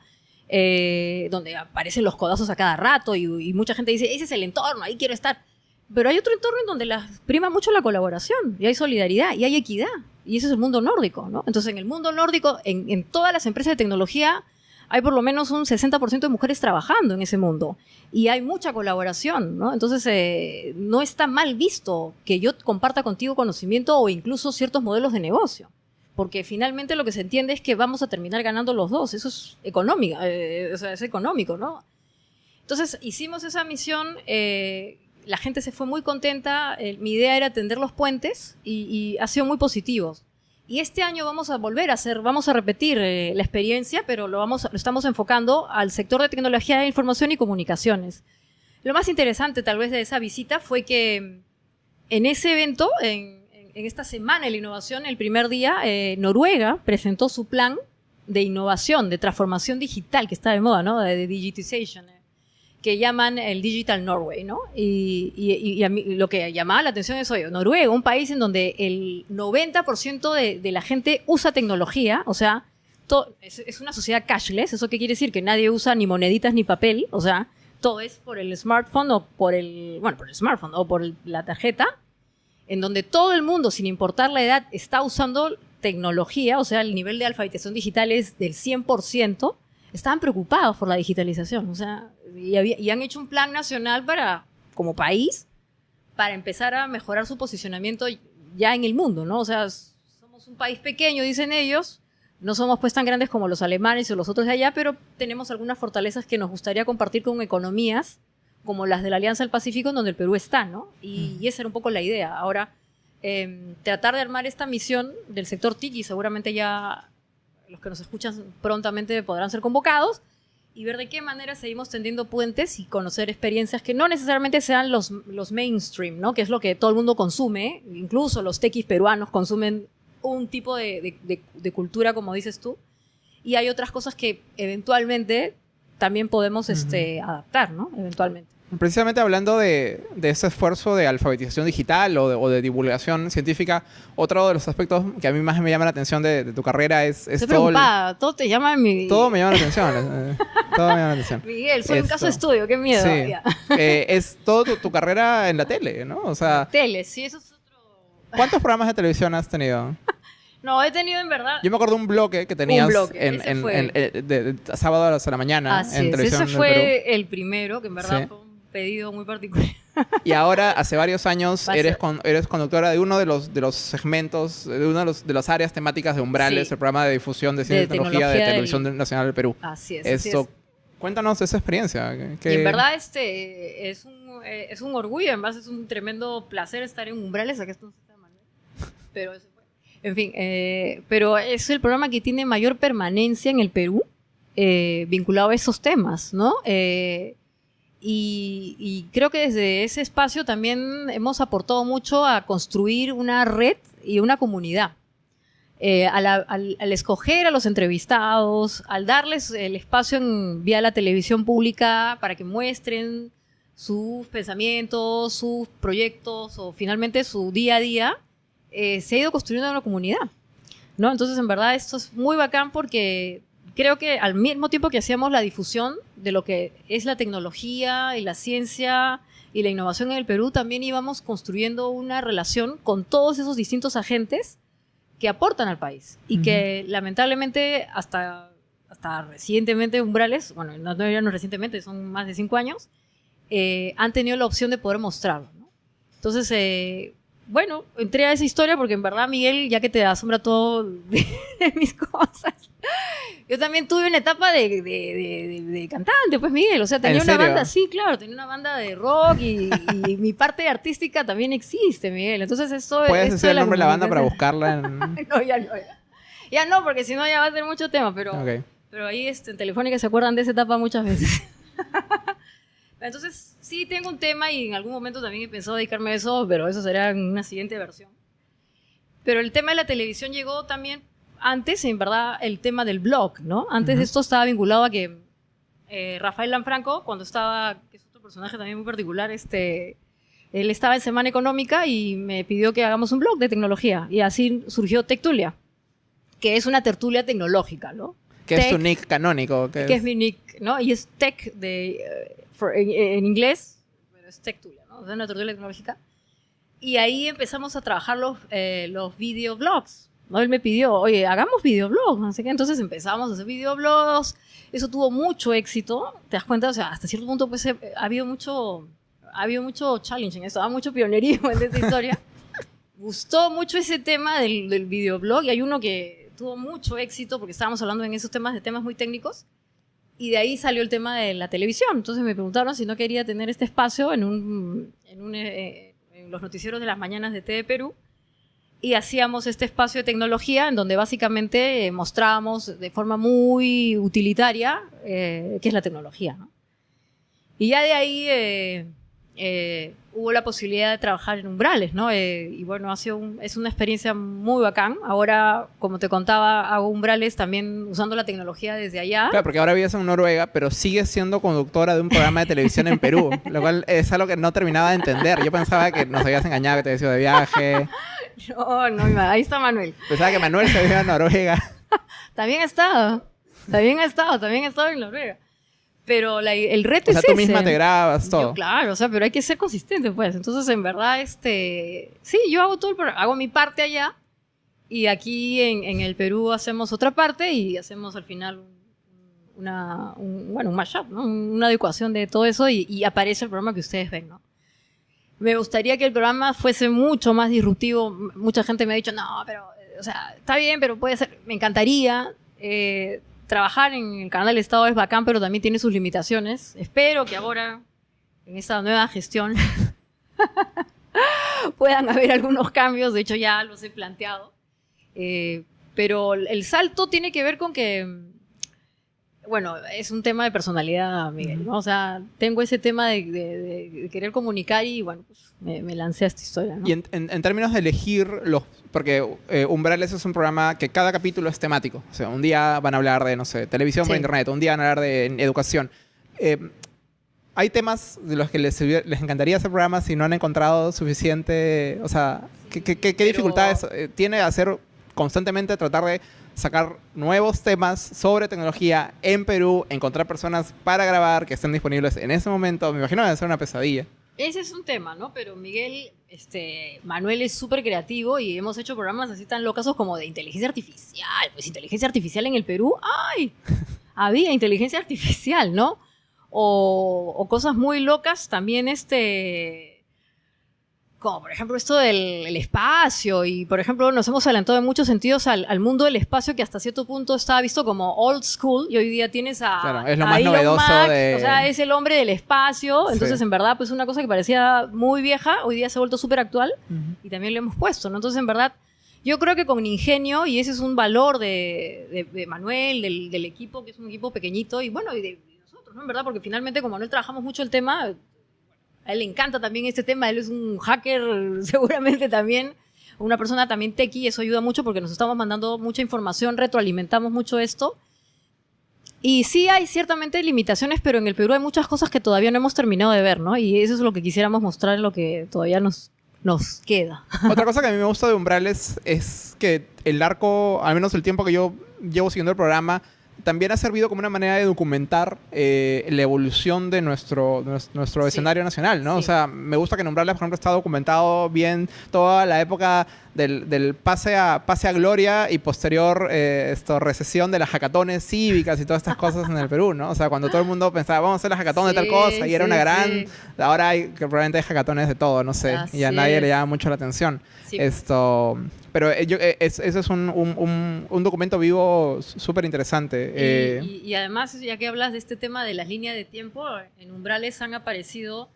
eh, donde aparecen los codazos a cada rato y, y mucha gente dice, ese es el entorno, ahí quiero estar. Pero hay otro entorno en donde la, prima mucho la colaboración y hay solidaridad y hay equidad. Y ese es el mundo nórdico, ¿no? Entonces, en el mundo nórdico, en, en todas las empresas de tecnología, hay por lo menos un 60% de mujeres trabajando en ese mundo. Y hay mucha colaboración, ¿no? Entonces, eh, no está mal visto que yo comparta contigo conocimiento o incluso ciertos modelos de negocio. Porque finalmente lo que se entiende es que vamos a terminar ganando los dos. Eso es económico, eh, es económico, ¿no? Entonces hicimos esa misión, eh, la gente se fue muy contenta, eh, mi idea era tender los puentes y, y ha sido muy positivo. Y este año vamos a volver a hacer, vamos a repetir eh, la experiencia, pero lo, vamos, lo estamos enfocando al sector de tecnología de información y comunicaciones. Lo más interesante tal vez de esa visita fue que en ese evento, en, esta semana de la innovación, el primer día, eh, Noruega presentó su plan de innovación, de transformación digital, que está de moda, ¿no? De, de digitization, eh, que llaman el Digital Norway, ¿no? Y, y- y a mí lo que llamaba la atención es, oye, Noruega, un país en donde el 90% de, de la gente usa tecnología, o sea, es, es una sociedad cashless, ¿eso qué quiere decir? Que nadie usa ni moneditas ni papel, o sea, todo es por el smartphone o por el, bueno, por el smartphone o por el- la tarjeta, en donde todo el mundo, sin importar la edad, está usando tecnología, o sea, el nivel de alfabetización digital es del 100%, estaban preocupados por la digitalización, o sea, y, había- y han hecho un plan nacional para, como país, para empezar a mejorar su posicionamiento ya en el mundo, ¿no? O sea, somos un país pequeño, dicen ellos, no somos pues tan grandes como los alemanes o los otros de allá, pero tenemos algunas fortalezas que nos gustaría compartir con economías como las de la Alianza del Pacífico, en donde el Perú está, ¿no? Y, y esa era un poco la idea. Ahora, eh, tratar de armar esta misión del sector TIC y seguramente ya los que nos escuchan prontamente podrán ser convocados y ver de qué manera seguimos tendiendo puentes y conocer experiencias que no necesariamente sean los, los mainstream, ¿no? Que es lo que todo el mundo consume, incluso los tequis peruanos consumen un tipo de, de- de- de cultura, como dices tú, y hay otras cosas que eventualmente también podemos este, adaptar, ¿no? Eventualmente. Precisamente hablando de, de ese esfuerzo de alfabetización digital o de, o de divulgación científica, otro de los aspectos que a mí más me llama la atención de, de tu carrera es, es Estoy todo, el- preocupada, todo te llama mi... todo me llama la atención. eh, todo me llama la atención. Miguel, soy un caso de estudio, qué miedo. Sí. Eh, es toda tu, tu carrera en la tele, ¿no? O sea, Tele, sí, eso es otro... ¿cuántos programas de televisión has tenido? No, he tenido en verdad... Yo me acuerdo un bloque que tenías bloque, en, en- eh, de, sábado a las de la mañana Así en televisión ese Perú. fue el primero, que en verdad Sí. fue un pedido muy particular. Y ahora, hace varios años, eres, con- eres conductora de uno de los, de los segmentos, de una de, los- de las áreas temáticas de Umbrales, Sí. el programa de difusión de ciencia De y tecnología de tecnología Televisión del- Nacional del Perú. Así es. así Esto, es. cuéntanos esa experiencia. que- en verdad este es un, es un orgullo, además es un tremendo placer estar en Umbrales, aquí esto pero eso fue. En fin, eh, pero es el programa que tiene mayor permanencia en el Perú eh, vinculado a esos temas, ¿no? Eh, y, y creo que desde ese espacio también hemos aportado mucho a construir una red y una comunidad. Eh, a la- al, al escoger a los entrevistados, al darles el espacio en, vía la televisión pública para que muestren sus pensamientos, sus proyectos o finalmente su día a día, eh, se ha ido construyendo una comunidad. ¿no? Entonces, en verdad, esto es muy bacán porque creo que al mismo tiempo que hacíamos la difusión de lo que es la tecnología y la ciencia y la innovación en el Perú, también íbamos construyendo una relación con todos esos distintos agentes que aportan al país y que lamentablemente hasta, hasta recientemente Umbrales, bueno, no, no, no recientemente, son más de cinco años, eh, han tenido la opción de poder mostrarlo. ¿no? Entonces, eh, bueno, entré a esa historia porque en verdad, Miguel, ya que te asombra todo de, de mis cosas, yo también tuve una etapa de, de- de- cantante, pues Miguel, o sea, tenía ¿En una serio? banda, sí, claro, tenía una banda de rock y, y mi parte artística también existe, Miguel. Entonces, esto ¿Puedes esto decir el nombre de la banda para buscarla? En... no, ya no, ya. Ya no, porque si no ya va a ser mucho tema, pero, pero ahí este, en Telefónica se acuerdan de esa etapa muchas veces. Entonces, sí tengo un tema y en algún momento también he pensado dedicarme a eso, pero eso será en una siguiente versión. Pero el tema de la televisión llegó también antes, en verdad, el tema del blog, ¿no? Antes Ujú. de esto estaba vinculado a que eh, Rafael Lanfranco, cuando estaba, que es otro personaje también muy particular, este, él estaba en Semana Económica y me pidió que hagamos un blog de tecnología. Y así surgió Tectulia, que es una tertulia tecnológica, ¿no? ¿Qué es Tech, tu nick canónico? ¿Qué que es mi nick, ¿no? Y es tech de, eh, for- en, en inglés, pero es Tectulia, ¿no? O sea, una tertulia tecnológica. Y ahí empezamos a trabajar los, eh, los videoblogs. ¿no? Él me pidió, oye, hagamos videoblogs, no sé qué. Entonces empezamos a hacer videoblogs. Eso tuvo mucho éxito. ¿Te das cuenta? O sea, hasta cierto punto pues, eh, ha habido mucho, ha habido mucho challenge en eso, ha mucho pionerismo en esta historia. Gustó mucho ese tema del, del videoblog y hay uno que tuvo mucho éxito porque estábamos hablando en esos temas de temas muy técnicos. Y de ahí salió el tema de la televisión. Entonces me preguntaron si no quería tener este espacio en, un, en, un, eh, en los noticieros de las mañanas de TV Perú. y hacíamos este espacio de tecnología en donde básicamente eh, mostrábamos de forma muy utilitaria eh, qué es la tecnología. ¿no? Y ya de ahí eh, hubo la posibilidad de trabajar en umbrales, ¿no? Eh, y bueno, ha sido un- es una experiencia muy bacán. Ahora, como te contaba, hago umbrales también usando la tecnología desde allá. Claro, porque ahora vives en Noruega, pero sigues siendo conductora de un programa de televisión en Perú, lo cual es algo que no terminaba de entender. Yo pensaba que nos habías engañado, que te habías ido de viaje. No, no, ahí está Manuel. Pensaba que Manuel se había ido a Noruega. También ha estado. También ha estado, también ha estado en Noruega. Pero la- el reto O sea, es tú ese. misma te grabas, todo. Yo, claro, o sea, pero hay que ser consistente, pues. Entonces, en verdad, este, sí, yo hago todo el programa, hago mi parte allá y aquí en, en el Perú hacemos otra parte y hacemos al final un- una, un, bueno, un mashup, ¿no? Una adecuación de todo eso y, y aparece el programa que ustedes ven, ¿no? Me gustaría que el programa fuese mucho más disruptivo. Mucha gente me ha dicho, no, pero, eh, o sea, está bien, pero puede ser. Me encantaría. eh, trabajar en el canal del Estado es bacán, pero también tiene sus limitaciones. Espero que ahora, en esta nueva gestión, puedan haber algunos cambios. De hecho, ya los he planteado. Eh, pero el salto tiene que ver con que, bueno, es un tema de personalidad, Miguel, ¿no? O sea, tengo ese tema de, de- de- de querer comunicar y, bueno, pues me, me lancé a esta historia, ¿no? Y en, en- en términos de elegir los... Porque eh, Umbrales es un programa que cada capítulo es temático. O sea, un día van a hablar de, no sé, televisión por Sí. internet, un día van a hablar de educación. Eh, hay temas de los que les, encantaría hacer programas si no han encontrado suficiente... O sea, ¿qué, qué- qué- qué Pero- dificultades eh, tiene hacer constantemente tratar de sacar nuevos temas sobre tecnología en Perú, encontrar personas para grabar que estén disponibles en ese momento? Me imagino que debe ser una pesadilla. Ese es un tema, ¿no? Pero Miguel, este, Manuel es súper creativo y hemos hecho programas así tan locazos como de inteligencia artificial. Pues inteligencia artificial en el Perú, ¡ay! Había inteligencia artificial, ¿no? O, o cosas muy locas también, este... Como por ejemplo esto del el espacio y por ejemplo nos hemos adelantado en muchos sentidos al, al mundo del espacio que hasta cierto punto estaba visto como old school y hoy día tienes a, Claro, es lo a más Elon novedoso de- o sea, es el hombre del espacio, entonces Sí. en verdad pues una cosa que parecía muy vieja, hoy día se ha vuelto súper actual y también lo hemos puesto, ¿no? Entonces en verdad yo creo que con ingenio, y ese es un valor de, de- de Manuel, del, del equipo, que es un equipo pequeñito, y bueno, y de, nosotros, ¿no? En verdad, porque finalmente con Manuel trabajamos mucho el tema, a él le encanta también este tema, él es un hacker seguramente también, una persona también techie, eso ayuda mucho porque nos estamos mandando mucha información, retroalimentamos mucho esto. Y sí hay ciertamente limitaciones, pero en el Perú hay muchas cosas que todavía no hemos terminado de ver, ¿no? Y eso es lo que quisiéramos mostrar lo que todavía nos, nos queda. Otra cosa que a mí me gusta de Umbrales es que el arco, al menos el tiempo que yo llevo siguiendo el programa, también ha servido como una manera de documentar eh, la evolución de nuestro, nues- nuestro Sí. escenario nacional, ¿no? O Sí. sea, me gusta que en Umbrales, por ejemplo, está documentado bien toda la época del, del pase, a, pase a gloria y posterior eh, esto, recesión de las hackatones cívicas y todas estas cosas en el Perú, ¿no? O sea, cuando todo el mundo pensaba, vamos a hacer la hackatón de tal Sí, cosa y era sí, una gran... sí. Ahora hay, que probablemente hay hackatones de todo, no sé, y a Así nadie le es. llama mucho la atención. Sí. Esto, pero eh, yo, eh, es- ese es un, un- un- un documento vivo súper interesante. Y, eh, y- y además, ya que hablas de este tema de las líneas de tiempo, en Umbrales han aparecido,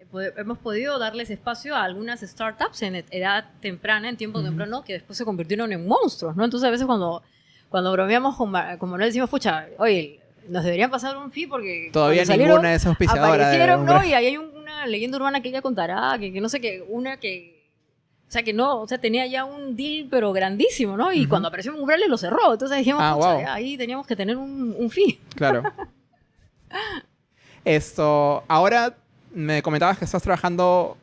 eh, hemos podido darles espacio a algunas startups en ed- edad temprana, en tiempo Ujú. temprano, que después se convirtieron en monstruos, ¿no? Entonces a veces cuando, cuando bromeamos con, con Manuel decimos, pucha, oye, nos deberían pasar un fee porque todavía salieron, ninguna de aparecieron, ¿no? Umbrales. Y ahí hay un- una leyenda urbana que ella contará, que, que no sé qué, una que... O sea, que no, o sea, tenía ya un deal, pero grandísimo, ¿no? Y Ujú. cuando apareció Umbrales lo cerró. Entonces dijimos, Ah, "Pucha, wow. ahí teníamos que tener un, un fee. Claro. Esto, ahora me comentabas que estás trabajando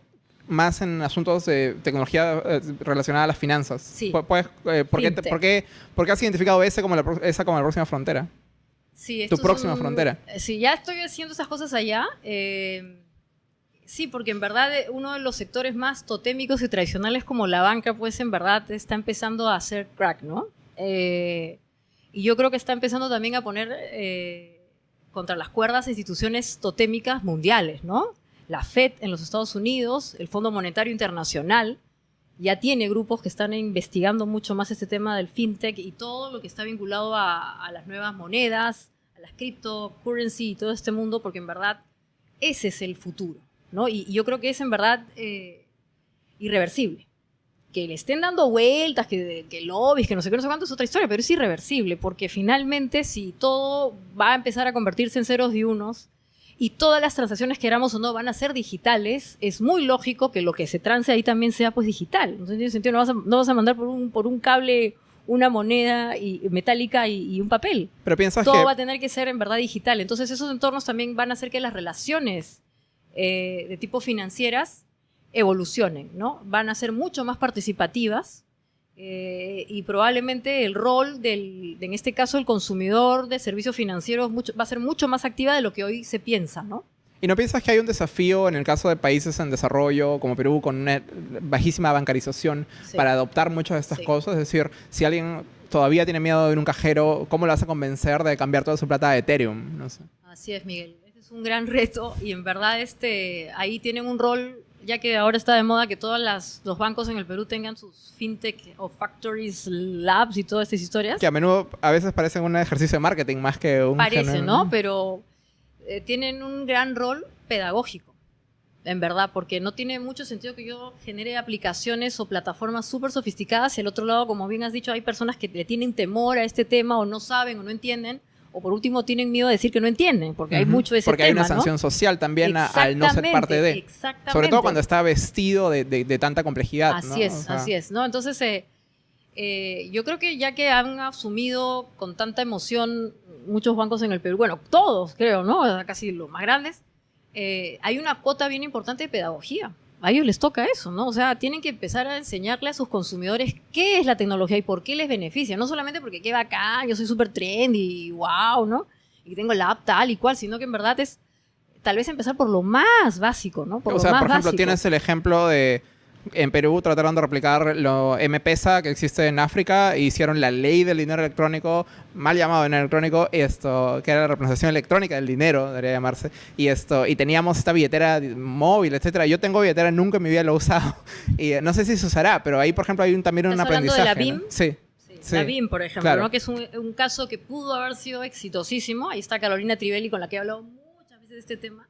más en asuntos de tecnología eh, relacionada a las finanzas. Sí. Pu- puedes, eh, ¿por, qué, por qué- por qué has identificado ese como la, esa como la próxima frontera? Sí, Tu próxima son- frontera. Sí, ya estoy haciendo esas cosas allá. eh, sí, porque en verdad eh, uno de los sectores más totémicos y tradicionales como la banca, pues en verdad está empezando a hacer crack, ¿no? Eh, y yo creo que está empezando también a poner eh, contra las cuerdas instituciones totémicas mundiales, ¿no? La FED en los Estados Unidos, el Fondo Monetario Internacional, ya tiene grupos que están investigando mucho más este tema del fintech y todo lo que está vinculado a, a las nuevas monedas, a las cryptocurrency y todo este mundo, porque en verdad ese es el futuro, ¿no? Y, y yo creo que es en verdad eh, irreversible. que le estén dando vueltas, que, que lobbies, que no sé qué, no sé cuánto, es otra historia, pero es irreversible, porque finalmente si todo va a empezar a convertirse en ceros y unos, y todas las transacciones, queramos o no, van a ser digitales, es muy lógico que lo que se trance ahí también sea pues digital. No tiene sentido, no vas a, no vas a mandar por un, por un cable una moneda y, metálica y, un papel. Pero piensas Todo que... va a tener que ser en verdad digital. Entonces esos entornos también van a hacer que las relaciones eh, de tipo financieras evolucionen, ¿no? Van a ser mucho más participativas eh, y probablemente el rol del, en este caso, el consumidor de servicios financieros va a ser mucho más activa de lo que hoy se piensa, ¿no? ¿Y no piensas que hay un desafío en el caso de países en desarrollo como Perú con una bajísima bancarización para adoptar muchas de estas cosas? Es decir, si alguien todavía tiene miedo de ir a un cajero, ¿cómo lo vas a convencer de cambiar toda su plata a Ethereum? No sé. Así es, Miguel. Es un gran reto y en verdad este, ahí tienen un rol ya que ahora está de moda que todos los bancos en el Perú tengan sus fintech o factories, labs y todas estas historias. Que a menudo a veces parecen un ejercicio de marketing más que un... Parece, ¿no? Pero eh, tienen un gran rol pedagógico, en verdad, porque no tiene mucho sentido que yo genere aplicaciones o plataformas súper sofisticadas y al otro lado, como bien has dicho, hay personas que le tienen temor a este tema o no saben o no entienden o por último tienen miedo de decir que no entienden, porque hay mucho de ese Porque hay una sanción social también al no ser parte de. Exactamente. Sobre todo cuando está vestido de, tanta complejidad. Así es, así es, ¿no? Entonces, eh, eh, yo creo que ya que han asumido con tanta emoción muchos bancos en el Perú, bueno, todos creo, ¿no? Casi los más grandes, eh, hay una cuota bien importante de pedagogía a ellos les toca eso, ¿no? O sea, tienen que empezar a enseñarle a sus consumidores qué es la tecnología y por qué les beneficia. No solamente porque qué bacán, yo soy súper trendy, wow, ¿no? Y tengo la app tal y cual, sino que en verdad es tal vez empezar por lo más básico, ¿no? Por o sea, por ejemplo, tienes el ejemplo de en Perú trataron de replicar lo M-Pesa que existe en África e hicieron la ley del dinero electrónico, mal llamado dinero electrónico, esto, que era la representación electrónica del dinero, debería llamarse, y esto, y teníamos esta billetera móvil, etcétera. Yo tengo billetera, nunca en mi vida lo he usado, y eh, no sé si se usará, pero ahí, por ejemplo, hay un, también un aprendizaje. de la BIM? Sí. Sí. La BIM, por ejemplo, ¿no? que es un, un, caso que pudo haber sido exitosísimo. Ahí está Carolina Trivelli, con la que he hablado muchas veces de este tema.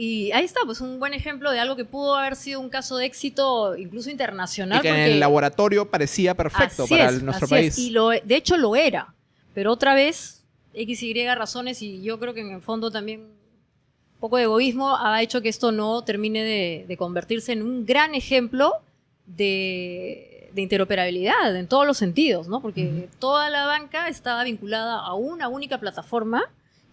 Y ahí está, pues un buen ejemplo de algo que pudo haber sido un caso de éxito incluso internacional. Y que en el laboratorio parecía perfecto para nuestro país. Y lo, de hecho lo era. Pero otra vez, X, Y razones, y yo creo que en el fondo también un poco de egoísmo ha hecho que esto no termine de, convertirse en un gran ejemplo de, interoperabilidad en todos los sentidos, ¿no? Porque toda la banca estaba vinculada a una única plataforma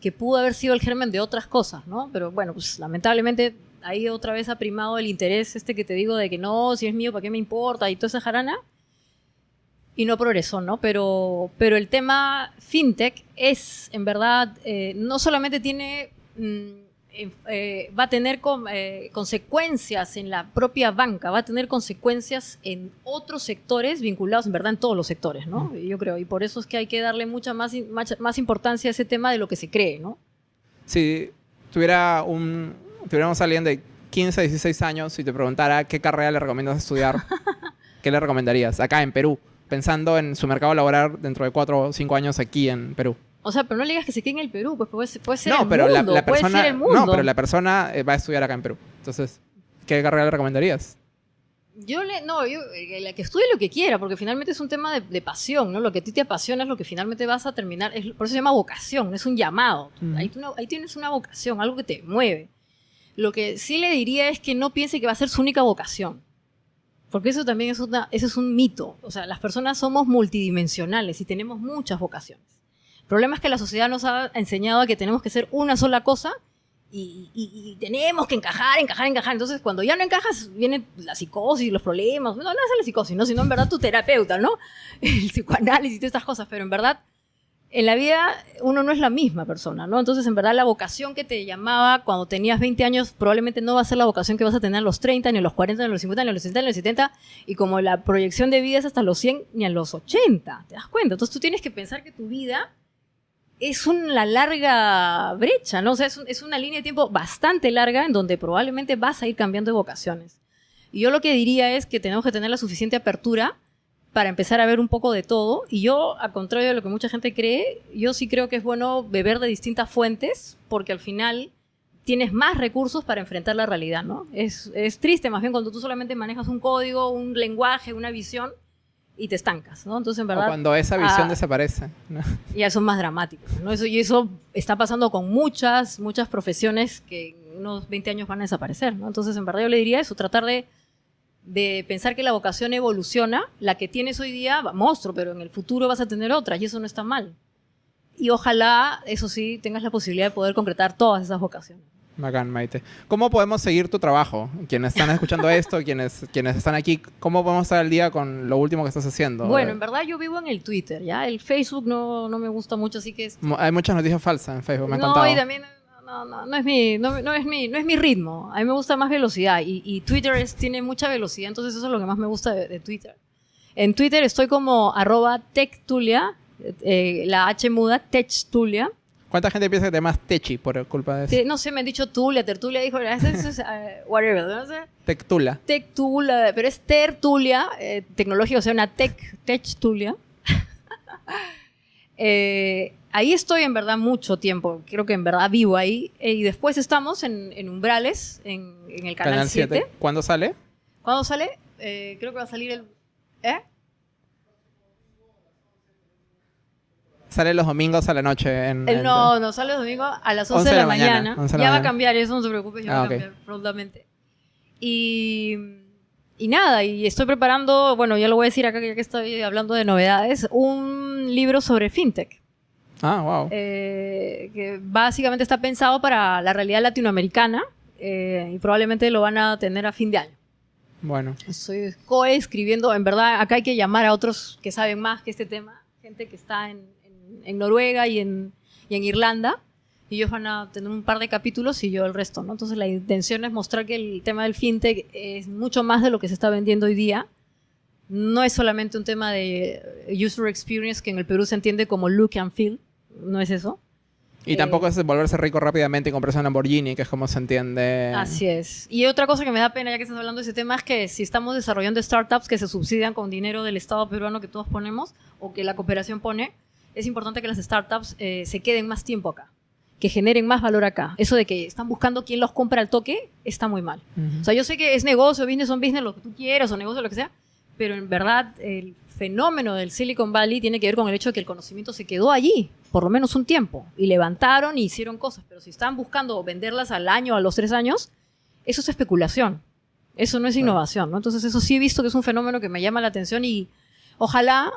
que pudo haber sido el germen de otras cosas, ¿no? Pero bueno, pues lamentablemente ahí otra vez ha primado el interés este que te digo de que no, si es mío, ¿para qué me importa? Y toda esa jarana. Y no progresó, ¿no? Pero, pero el tema fintech es, en verdad, eh, no solamente tiene mm, eh, va a tener eh, consecuencias en la propia banca, va a tener consecuencias en otros sectores vinculados, en verdad, en todos los sectores, ¿no? Yo creo, y por eso es que hay que darle mucha más, más, importancia a ese tema de lo que se cree, ¿no? Si tuviera un, tuviéramos a alguien de 15, 16 años y te preguntara qué carrera le recomiendas estudiar, ¿qué le recomendarías acá en Perú? Pensando en su mercado laboral dentro de 4 o 5 años aquí en Perú. O sea, pero no le digas que se quede en el Perú, pues puede, puede ser el pero mundo, la, persona, puede ser el mundo. No, pero la persona eh, va a estudiar acá en Perú. Entonces, ¿qué carrera le recomendarías? Yo le, no, yo, eh, la que estudie lo que quiera, porque finalmente es un tema de, pasión, ¿no? Lo que a ti te apasiona es lo que finalmente vas a terminar, es, por eso se llama vocación, es un llamado. ahí, ahí, tienes una vocación, algo que te mueve. Lo que sí le diría es que no piense que va a ser su única vocación. Porque eso también es, una, eso es un mito. O sea, las personas somos multidimensionales y tenemos muchas vocaciones. Problema es que la sociedad nos ha enseñado a que tenemos que ser una sola cosa y, tenemos que encajar, encajar, encajar. Entonces, cuando ya no encajas, viene la psicosis, los problemas. No, no es la psicosis, ¿no? sino en verdad tu terapeuta, ¿no? El psicoanálisis y todas estas cosas. Pero en verdad, en la vida uno no es la misma persona, ¿no? Entonces, en verdad, la vocación que te llamaba cuando tenías 20 años probablemente no va a ser la vocación que vas a tener a los 30, ni a los 40, ni a los 50, ni a los 60, ni a los 70. Y como la proyección de vida es hasta los 100, ni a los 80. ¿Te das cuenta? Entonces, tú tienes que pensar que tu vida es una larga brecha, ¿no? O sea, es, una línea de tiempo bastante larga en donde probablemente vas a ir cambiando de vocaciones. Y yo lo que diría es que tenemos que tener la suficiente apertura para empezar a ver un poco de todo. Y yo, a contrario de lo que mucha gente cree, yo sí creo que es bueno beber de distintas fuentes, porque al final tienes más recursos para enfrentar la realidad, ¿no? Es, es triste más bien cuando tú solamente manejas un código, un lenguaje, una visión y te estancas, ¿no? Entonces, en verdad... O cuando esa visión ah, desaparece. ¿no? Ya son más dramáticos, ¿no? Eso, y eso está pasando con muchas, muchas profesiones que en unos 20 años van a desaparecer, ¿no? Entonces, en verdad yo le diría eso, tratar de, de pensar que la vocación evoluciona, la que tienes hoy día, monstruo, pero en el futuro vas a tener otras y eso no está mal. Y ojalá, eso sí, tengas la posibilidad de poder concretar todas esas vocaciones. Bacán, Maite. ¿Cómo podemos seguir tu trabajo? Quienes están escuchando esto, quienes, quienes están aquí, ¿cómo podemos estar al día con lo último que estás haciendo? Bueno, Eh, en verdad yo vivo en el Twitter, ¿ya? El Facebook no, no me gusta mucho, así que es Hay muchas noticias falsas en Facebook, me han no, contado. y también no, no, no es mi, no, no es mi, no es mi ritmo. A mí me gusta más velocidad y, y Twitter es- tiene mucha velocidad, entonces eso es lo que más me gusta de, de Twitter. En Twitter estoy como arroba techtulia, eh, la H muda, techtulia. ¿Cuánta gente piensa que te llamas Techi por culpa de eso? Te- No sé, me han dicho Tulia, Tertulia, dijo, eso es, eh, whatever, no sé. Tectula. Techtulia, pero es Tertulia, eh, tecnológico, o sea, una tech, techtulia. Eh, ahí estoy en verdad mucho tiempo, creo que en verdad vivo ahí. Eh, y después estamos en, en Umbrales, en, en el Canal, 7. ¿Cuándo sale? ¿Cuándo sale? Eh, creo que va a salir el... ¿Eh? Sale los domingos a la noche. En, El- en- no, no, sale el domingo a las 11, de la, mañana. 11 de la ya va a mañana. cambiar, eso no se preocupe, ya Ah, va a cambiar prontamente. Y, y nada, y estoy preparando, bueno, ya lo voy a decir acá ya que estoy hablando de novedades, un libro sobre fintech. Ah, wow. eh, que básicamente está pensado para la realidad latinoamericana eh, y probablemente lo van a tener a fin de año. Bueno. Estoy coescribiendo, en verdad, acá hay que llamar a otros que saben más que este tema, gente que está en, en- Noruega y en, y en Irlanda, y ellos van a tener un par de capítulos y yo el resto, ¿no? Entonces la intención es mostrar que el tema del fintech es mucho más de lo que se está vendiendo hoy día. No es solamente un tema de user experience que en el Perú se entiende como look and feel, no es eso. Y Eh, tampoco es volverse rico rápidamente y comprarse un Lamborghini, que es como se entiende. Así es. Y otra cosa que me da pena, ya que estás hablando de ese tema, es que si estamos desarrollando startups que se subsidian con dinero del Estado peruano que todos ponemos o que la cooperación pone, es importante que las startups eh, se queden más tiempo acá, que generen más valor acá. Eso de que están buscando quién los compra al toque está muy mal. Ujú. O sea, yo sé que es negocio, business on business, lo que tú quieras, o negocio, lo que sea, pero en verdad el fenómeno del Silicon Valley tiene que ver con el hecho de que el conocimiento se quedó allí, por lo menos un tiempo, y levantaron y hicieron cosas, pero si están buscando venderlas al año, a los tres años, eso es especulación. Eso no es innovación, ¿no? Entonces eso sí he visto que es un fenómeno que me llama la atención y ojalá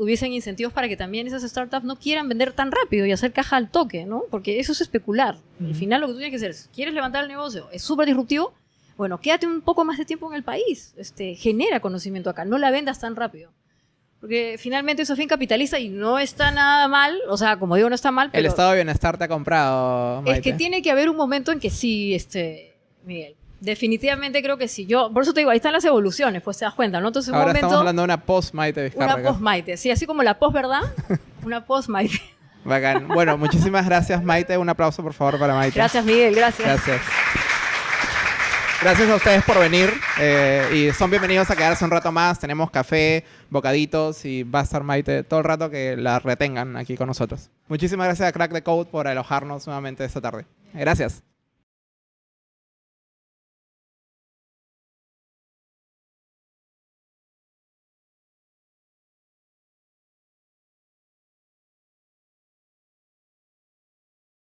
hubiesen incentivos para que también esas startups no quieran vender tan rápido y hacer caja al toque, ¿no? Porque eso es especular. Al final lo que tú tienes que hacer es, ¿quieres levantar el negocio? Es súper disruptivo. Bueno, quédate un poco más de tiempo en el país. Este, genera conocimiento acá. No la vendas tan rápido. Porque finalmente eso es fin capitalista y no está nada mal. O sea, como digo, no está mal, pero El estado de bienestar te ha comprado. es que tiene que haber un momento en que sí, este, Miguel. Definitivamente creo que sí. Yo, por eso te digo, ahí están las evoluciones, pues te das cuenta, ¿no? Entonces, un Ahora momento, estamos hablando de una post Maite Vizcarra. una post Maite. Sí, así como la post, ¿verdad? una post Maite. Bacán. Bueno, muchísimas gracias, Maite. Un aplauso, por favor, para Maite. Gracias, Miguel, gracias. Gracias. Gracias a ustedes por venir eh, y son bienvenidos a quedarse un rato más. Tenemos café, bocaditos y va a estar Maite todo el rato que la retengan aquí con nosotros. Muchísimas gracias a Crack the Code por alojarnos nuevamente esta tarde. Gracias.